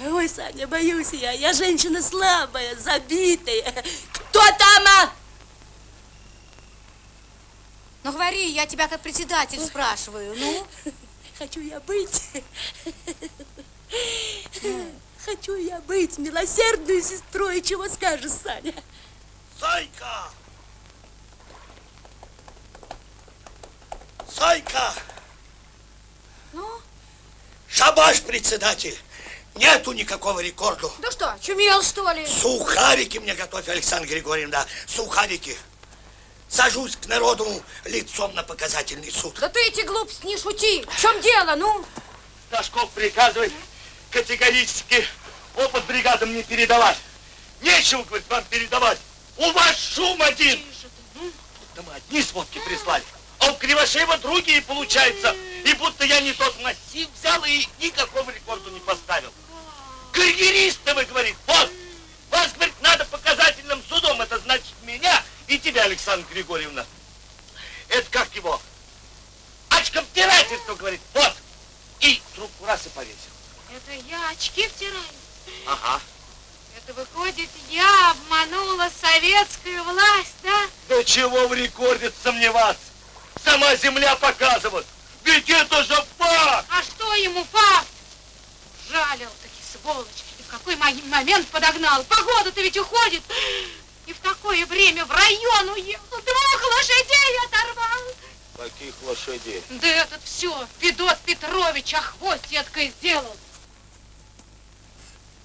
Ой, Саня, боюсь я, я женщина слабая, забитая. Кто там, а? Ну говори, я тебя как председатель спрашиваю, ну? Хочу я быть. Хочу я быть милосердной сестрой, чего скажешь, Саня? Зайка! Зайка! Ну? Шабаш, председатель! Нету никакого рекорду. Да что, чумел, что ли? Сухарики мне готовь, Александр Григорьевна, да, сухарики. Сажусь к народу лицом на показательный суд. Да ты эти глупости не шути. В чем дело, ну? Ташков приказывает категорически опыт бригадам не передавать. Нечего, говорит, вам передавать. У вас шум один. Да мы одни сводки прислали. А у Кривошеева другие получается. И будто я не тот массив взял и никакого рекорда не поставил. Карьеристы вы, говорит, вот. Вас, говорит, надо показательным судом. Это значит меня и тебя, Александра Григорьевна. Это как его? Очковтирательство, говорит, вот. И трубку раз и повесил. Это я очки втираю. Ага. Это выходит, я обманула советскую власть, да? Да чего в рекорде сомневаться? Сама земля показывает. Ведь это же факт! А что ему факт? Жалил таки сволочь. И в какой мо- момент подогнал? Погода-то ведь уходит. И в какое время в район уехал? Двух лошадей оторвал. Каких лошадей? Да этот все, Федот Петрович, а хвостеткой сделал.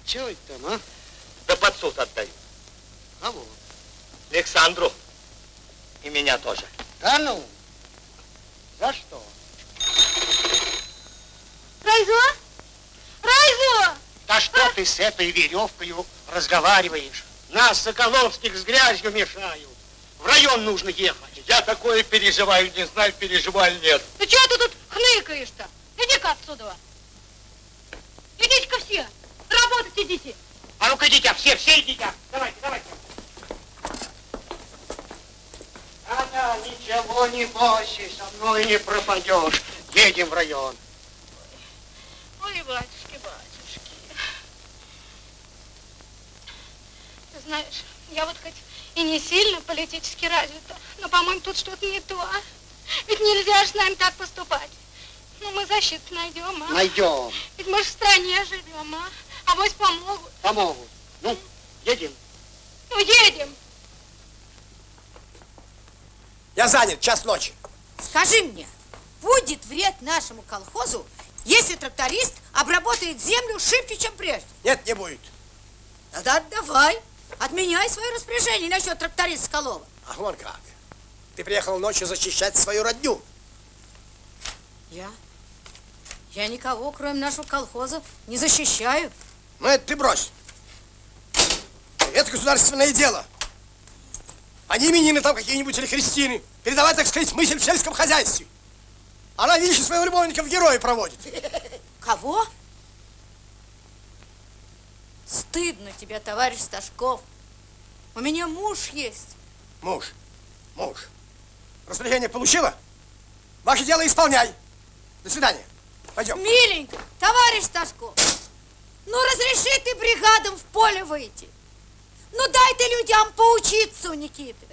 Чего это там, а? Да под суд отдаю. Кого? Александру. И меня тоже. Да ну? За что? Райзо? Райзо! Да что ты с этой веревкой разговариваешь? Нас, Соколовских, с грязью мешают. В район нужно ехать. Я такое переживаю, не знаю, переживаю нет. Ну чего ты тут хныкаешь-то? Иди-ка отсюда. Идите-ка все. Работать идите. А ну-ка идите, все, все идите. Давайте, давайте. Да-да, ничего не бойся, со мной не пропадешь. Едем в район. Ой, батюшки, батюшки. Ты знаешь, я вот хоть и не сильно политически развита, но, по-моему, тут что-то не то. а? Ведь нельзя же с нами так поступать. Ну, мы защиту найдем, а? Найдем. Ведь мы же в стране живем, а? А вось помогут. Помогут. Ну, едем. Ну, едем. Я занят, час ночи. Скажи мне, будет вред нашему колхозу, если тракторист обработает землю шибче, чем прежде? Нет, не будет. Тогда давай, отменяй свое распоряжение насчет тракториста Скалова. А вон как. Ты приехал ночью защищать свою родню. Я? Я никого, кроме нашего колхоза, не защищаю. Ну, это ты брось. Это государственное дело. Не именины там какие-нибудь или христины. Передавать, так сказать, мысль в сельском хозяйстве. Она, видишь, своего любовника в герои проводит. Кого? Стыдно тебе, товарищ Сташков. У меня муж есть. Муж, муж. Распоряжение получила? Ваше дело исполняй. До свидания. Пойдем. Миленько, товарищ Сташков, ну разреши ты бригадам в поле выйти. Ну дай ты людям поучиться у Никиты.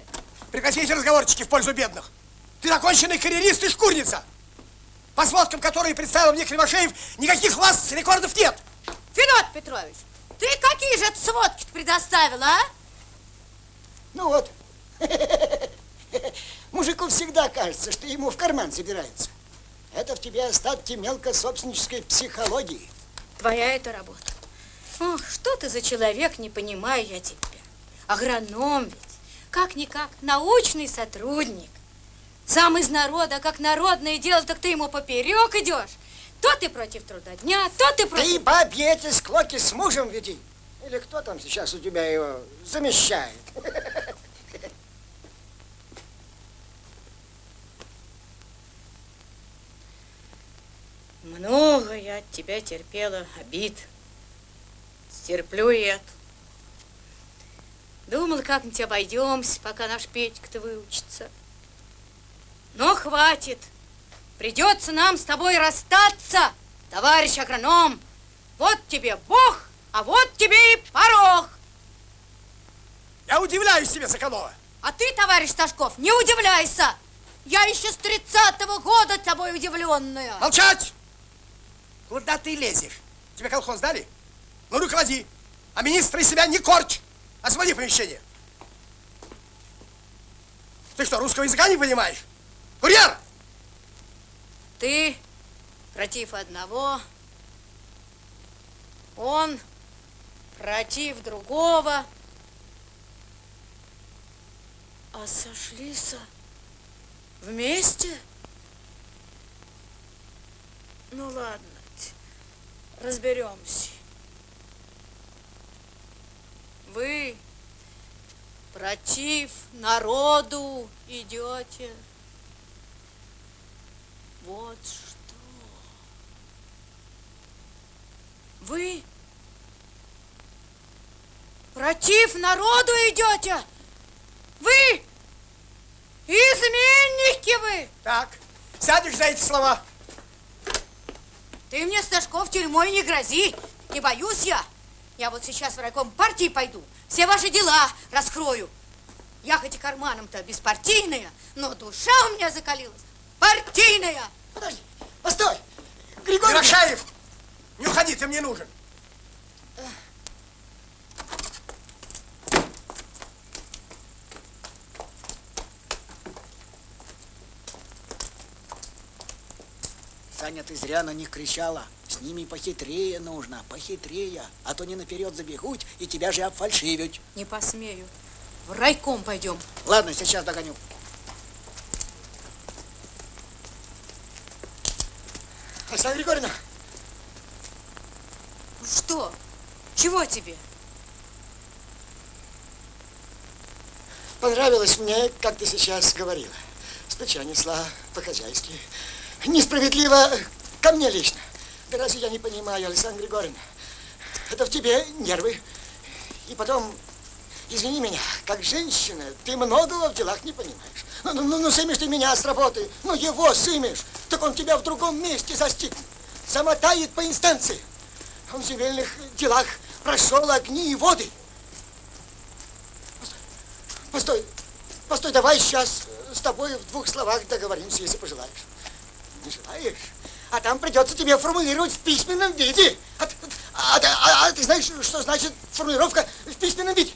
Прекратите разговорчики в пользу бедных. Ты законченный карьерист и шкурница. По сводкам, которые представил мне Кривошеев, никаких у вас рекордов нет. Федот Петрович, ты какие же сводки предоставил, а? Ну вот. Мужику всегда кажется, что ему в карман забирается. Это в тебе остатки мелкособственнической психологии. Твоя это работа. Ох, что ты за человек, не понимаю я тебя. Агроном ведь, как-никак, научный сотрудник. Сам из народа, как народное дело, так ты ему поперек идешь. То ты против труда дня, то ты против... Ты бабье эти склоки с мужем веди. Или кто там сейчас у тебя его замещает? Много я от тебя терпела обид. Стерплю и это. Думал, как-нибудь обойдемся, пока наш Петька-то выучится. Но хватит. Придется нам с тобой расстаться, товарищ агроном. Вот тебе Бог, а вот тебе и порог. Я удивляюсь тебе, Соколова. А ты, товарищ Сташков, не удивляйся. Я еще с тридцатого года тобой удивленная. Молчать! Куда ты лезешь? Тебе колхоз дали? Ну, руководи. А министра из себя не корчь. Освободи помещение. Ты что, русского языка не понимаешь? Курьер! Ты против одного, он против другого. А сошлись вместе? Ну ладно. Разберемся. Вы против народу идете. Вот что. Вы против народу идете? Вы изменники вы! Так, сядешь за эти слова. Ты мне, Сташков, тюрьмой не грози. Не боюсь я. Я вот сейчас в райком партии пойду, все ваши дела раскрою. Я хоть и карманом-то беспартийная, но душа у меня закалилась партийная. Подожди, постой. Григорий Рашаев, не уходи, ты мне нужен. Саня, ты зря на них кричала. С ними похитрее нужно, похитрее. А то не наперед забегут и тебя же обфальшивят. Не посмею. В райком пойдем. Ладно, сейчас догоню. Александра Григорьевна. Что? Чего тебе? Понравилось мне, как ты сейчас говорила. С плеча несла по-хозяйски. Несправедливо ко мне лично. Да разве я не понимаю, Александра Григорьевна? Это в тебе нервы. И потом, извини меня, как женщина, ты многого в делах не понимаешь. Ну, ну, ну, ну сымешь ты меня с работы, ну его сымешь, так он тебя в другом месте застигнет. Замотает по инстанции. Он в земельных делах прошел огни и воды. Постой, постой, давай сейчас с тобой в двух словах договоримся, если пожелаешь. Не желаешь? А там придется тебе формулировать в письменном виде. А, а, а, а ты знаешь, что значит формулировка в письменном виде?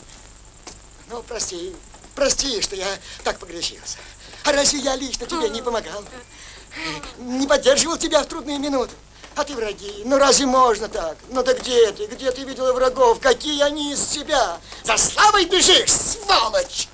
Ну, прости, прости, что я так погрешился. А разве я лично тебе не помогал? Не поддерживал тебя в трудные минуты? А ты враги. Ну разве можно так? Ну да где ты? Где ты видела врагов? Какие они из себя? За славой бежишь, сволочь!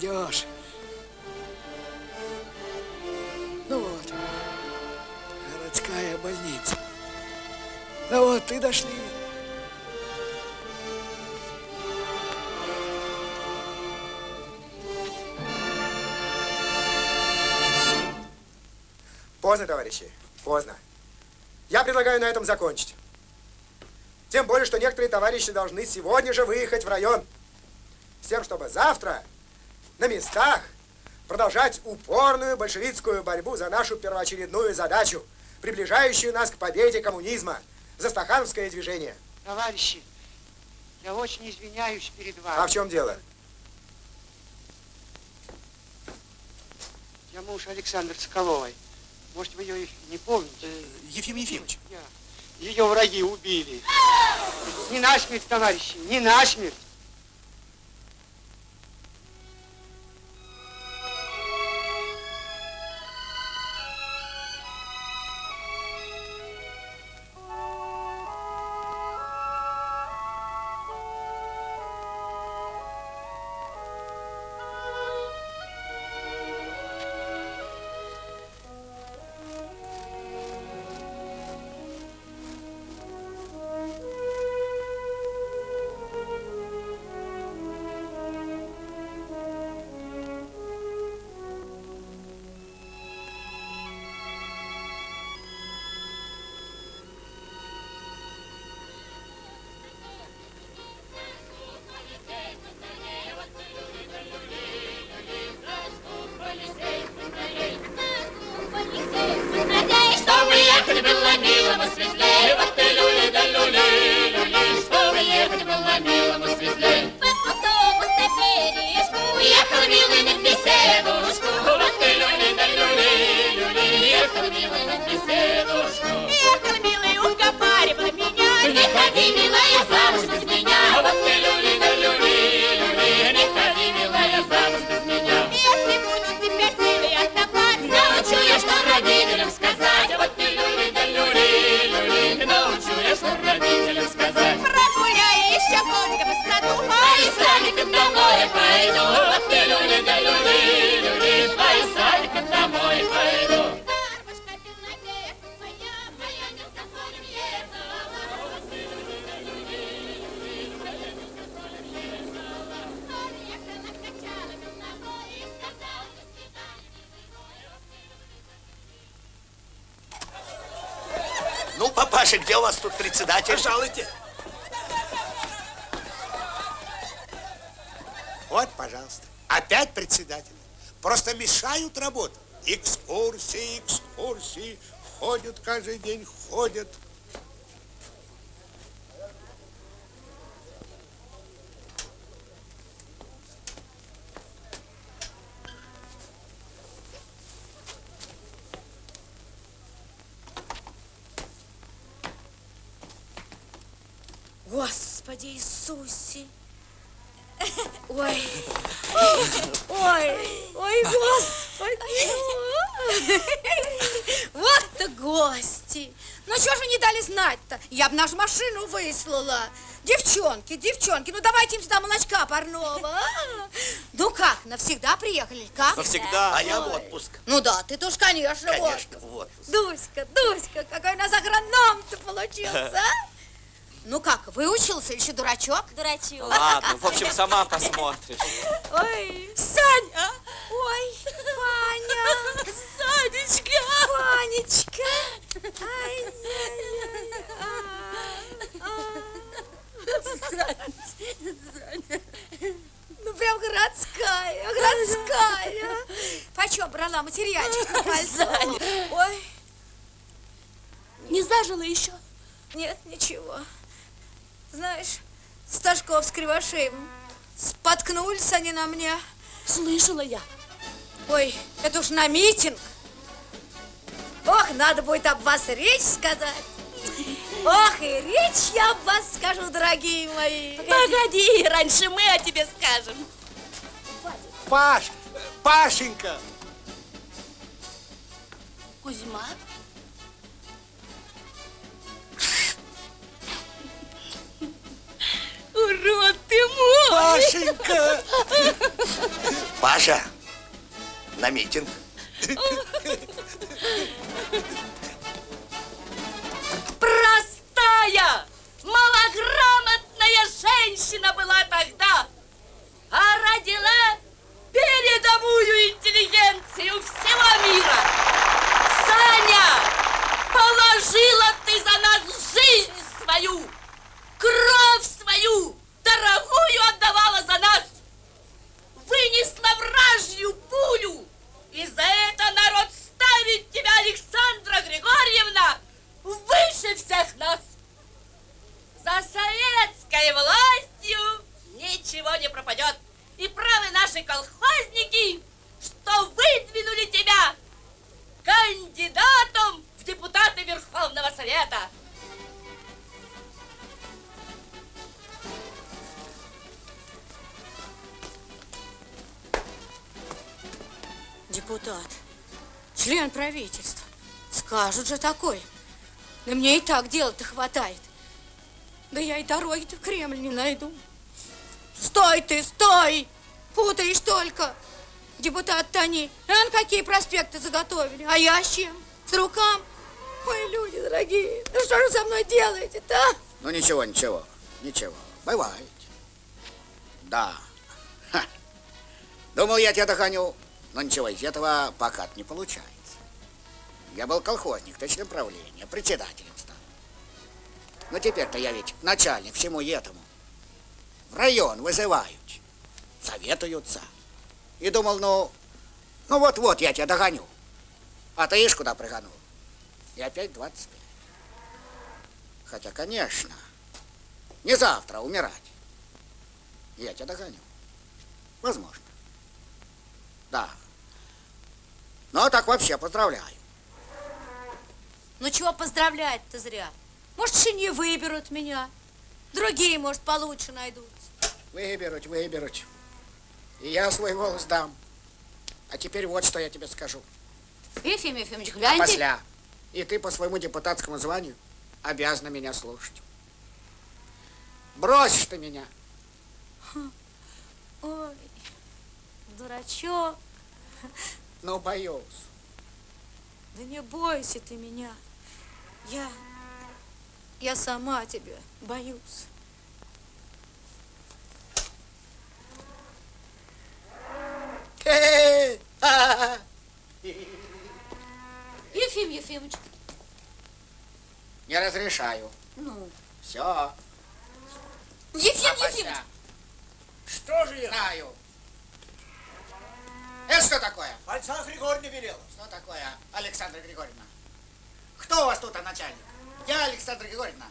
Пропадешь. Ну вот. Городская больница. Ну вот, и дошли. Поздно, товарищи, поздно. Я предлагаю на этом закончить. Тем более, что некоторые товарищи должны сегодня же выехать в район. С тем, чтобы завтра на местах продолжать упорную большевистскую борьбу за нашу первоочередную задачу, приближающую нас к победе коммунизма, за стахановское движение. Товарищи, я очень извиняюсь перед вами. А в чем дело? Я муж Александр Соколовой. Может, вы ее не помните? Ефим Ефимович. Я. Ее враги убили. Не насмерть, товарищи, не насмерть. Каждый день, ходят. Господи Иисусе! Ой, ой, ой, Господи! Вот-то гости! Ну, чего же вы не дали знать-то? Я бы нашу машину выслала. Девчонки, девчонки, ну давайте им сюда молочка парного. а? Ну как, навсегда приехали? Как? Навсегда. А я в отпуск. Ну да, ты тоже, конечно, в Конечно, отпуск. в отпуск. Дуська, Дуська, какой у нас агроном-то получился, а? Ну как, выучился или еще дурачок? Дурачок. Ладно, в общем, сама посмотришь. Ой, Саня! Ой, Ваня! Санечка! Ванечка! Ай, Ну, прям городская, городская. Почем брала материальчик на? Ой. Не зажила еще? Нет, ничего. Знаешь, Сташков с Кривошеевым споткнулись они на мне. Слышала я. Ой, это уж на митинг. Ох, надо будет об вас речь сказать. Ох, и речь я об вас скажу, дорогие мои. Погоди, раньше мы о тебе скажем. Паш, Пашенька. Кузьма? Урод ты мой! Пашенька! Паша, на митинг. Простая, малограмотная женщина была тогда, а родила передовую интеллигенцию всего мира. Саня, положила ты за нас жизнь свою, кровь свою, дорогую отдавала за нас, вынесла вражью пулю, и за это народ ставит тебя, Александра Григорьевна, выше всех нас. За советской властью ничего не пропадет. И правы наши колхозники, что выдвинули тебя кандидатом в депутаты Верховного Совета. Депутат, член правительства. Скажут же такой. Да мне и так дела-то хватает. Да я и дороги-то в Кремль не найду. Стой ты, стой! Путаешь только. Депутат-то они, ан какие проспекты заготовили. А я с чем? С рукам? Ой, люди дорогие, ну что же со мной делаете-то, а? Ну ничего, ничего, ничего. Бывает. Да. Ха. Думал, я тебя догоню. Но ничего из этого пока не получается. Я был колхозник, точно правления, председателем стал. Но теперь-то я ведь начальник всему этому. В район вызывают, советуются. И думал, ну, ну вот-вот я тебя догоню. А ты ишь куда прыганул. И опять 25. Хотя, конечно, не завтра умирать. Я тебя догоню. Возможно. Да. Ну, а так вообще поздравляю. Ну чего поздравлять-то зря? Может, еще не выберут меня. Другие, может, получше найдут. Выберут, выберут. И я свой голос дам. А теперь вот что я тебе скажу. Ефим Ефимович, гляньте. Посля. И ты по своему депутатскому званию обязана меня слушать. Бросишь ты меня. Ой, дурачок. Ну, боюсь. Да не бойся ты меня. Я, я сама тебя боюсь. Ефим Ефимович, Не разрешаю. ну, Все. Ефим Ефимович, Что же я? Знаю. Это что такое? Альцах Григорьевна велела. Что такое, Александра Григорьевна? Кто у вас тут а, начальник? Я, Александра Григорьевна.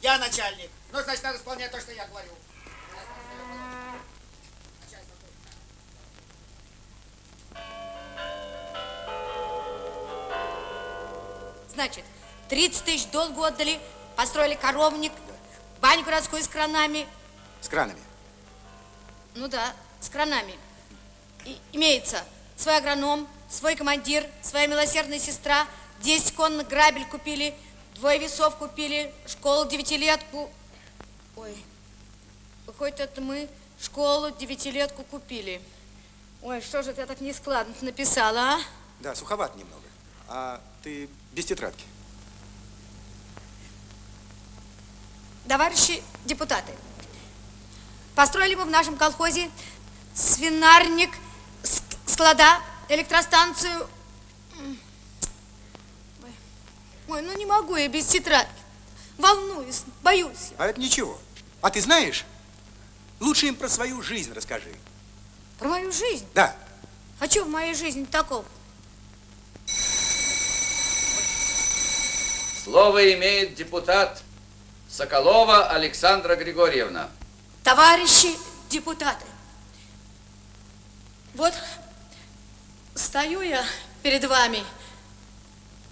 Я начальник. Ну, значит, надо исполнять то, что я говорю. значит, 30 тысяч долгу отдали, построили коровник, баню городскую с кранами. С кранами. Ну да, с кранами. Имеется свой агроном, свой командир, своя милосердная сестра, 10 конных грабель купили, двое весов купили, школу девятилетку. Ой, выходит, это мы школу девятилетку купили. Ой, что же я так нескладно написала, а? Да, суховат немного. А ты без тетрадки. Товарищи депутаты, построили мы в нашем колхозе свинарник, склада, электростанцию. Ой, ну не могу я без тетрадки. Волнуюсь, боюсь. А это ничего. А ты знаешь, лучше им про свою жизнь расскажи. Про мою жизнь. Да. А что в моей жизни такого? Слово имеет депутат Соколова Александра Григорьевна. Товарищи депутаты, вот стою я перед вами,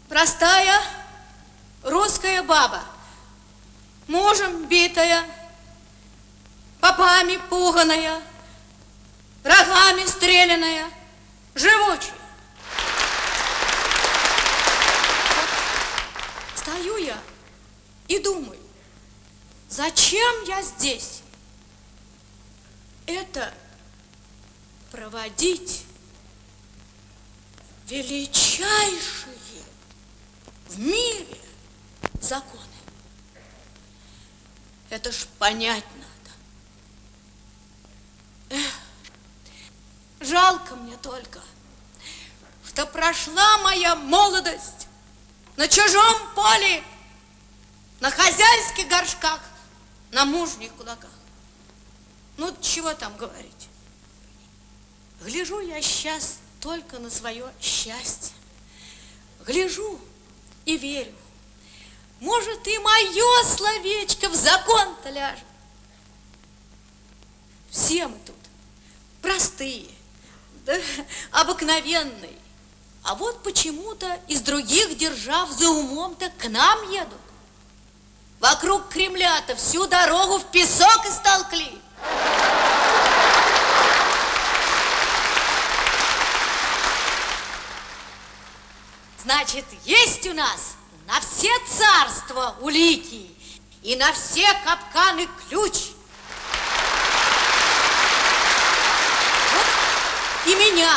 простая русская баба, мужем битая, попами пуганая, рогами стреляная, живучая. Стою я и думаю, зачем я здесь? Это проводить величайшие в мире законы. Это ж понять надо. Эх, жалко мне только, что прошла моя молодость на чужом поле, на хозяйских горшках, на мужних кулаках. Ну, чего там говорить? Гляжу я сейчас только на свое счастье. Гляжу и верю. Может, и мое словечко в закон-то ляжет. Все мы тут простые, да, обыкновенные. А вот почему-то из других держав за умом-то к нам едут. Вокруг Кремля-то всю дорогу в песок истолкли. Значит, есть у нас на все царства улики и на все капканы ключ. Вот и меня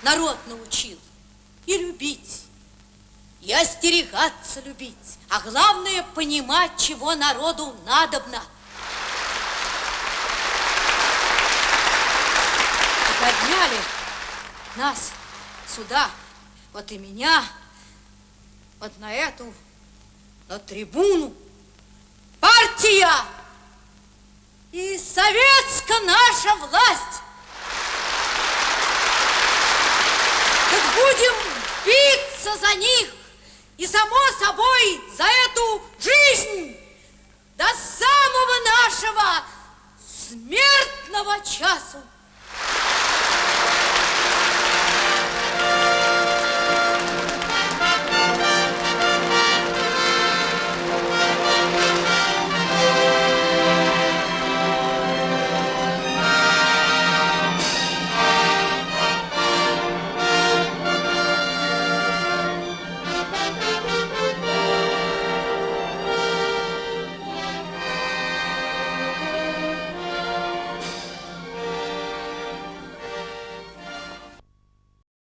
народ научил и любить, и остерегаться любить, а главное понимать, чего народу надобно. И подняли нас сюда, вот и меня, вот на эту, на трибуну. Партия и советская наша власть. Так будем биться за них И, само собой, за эту жизнь до самого нашего смертного часу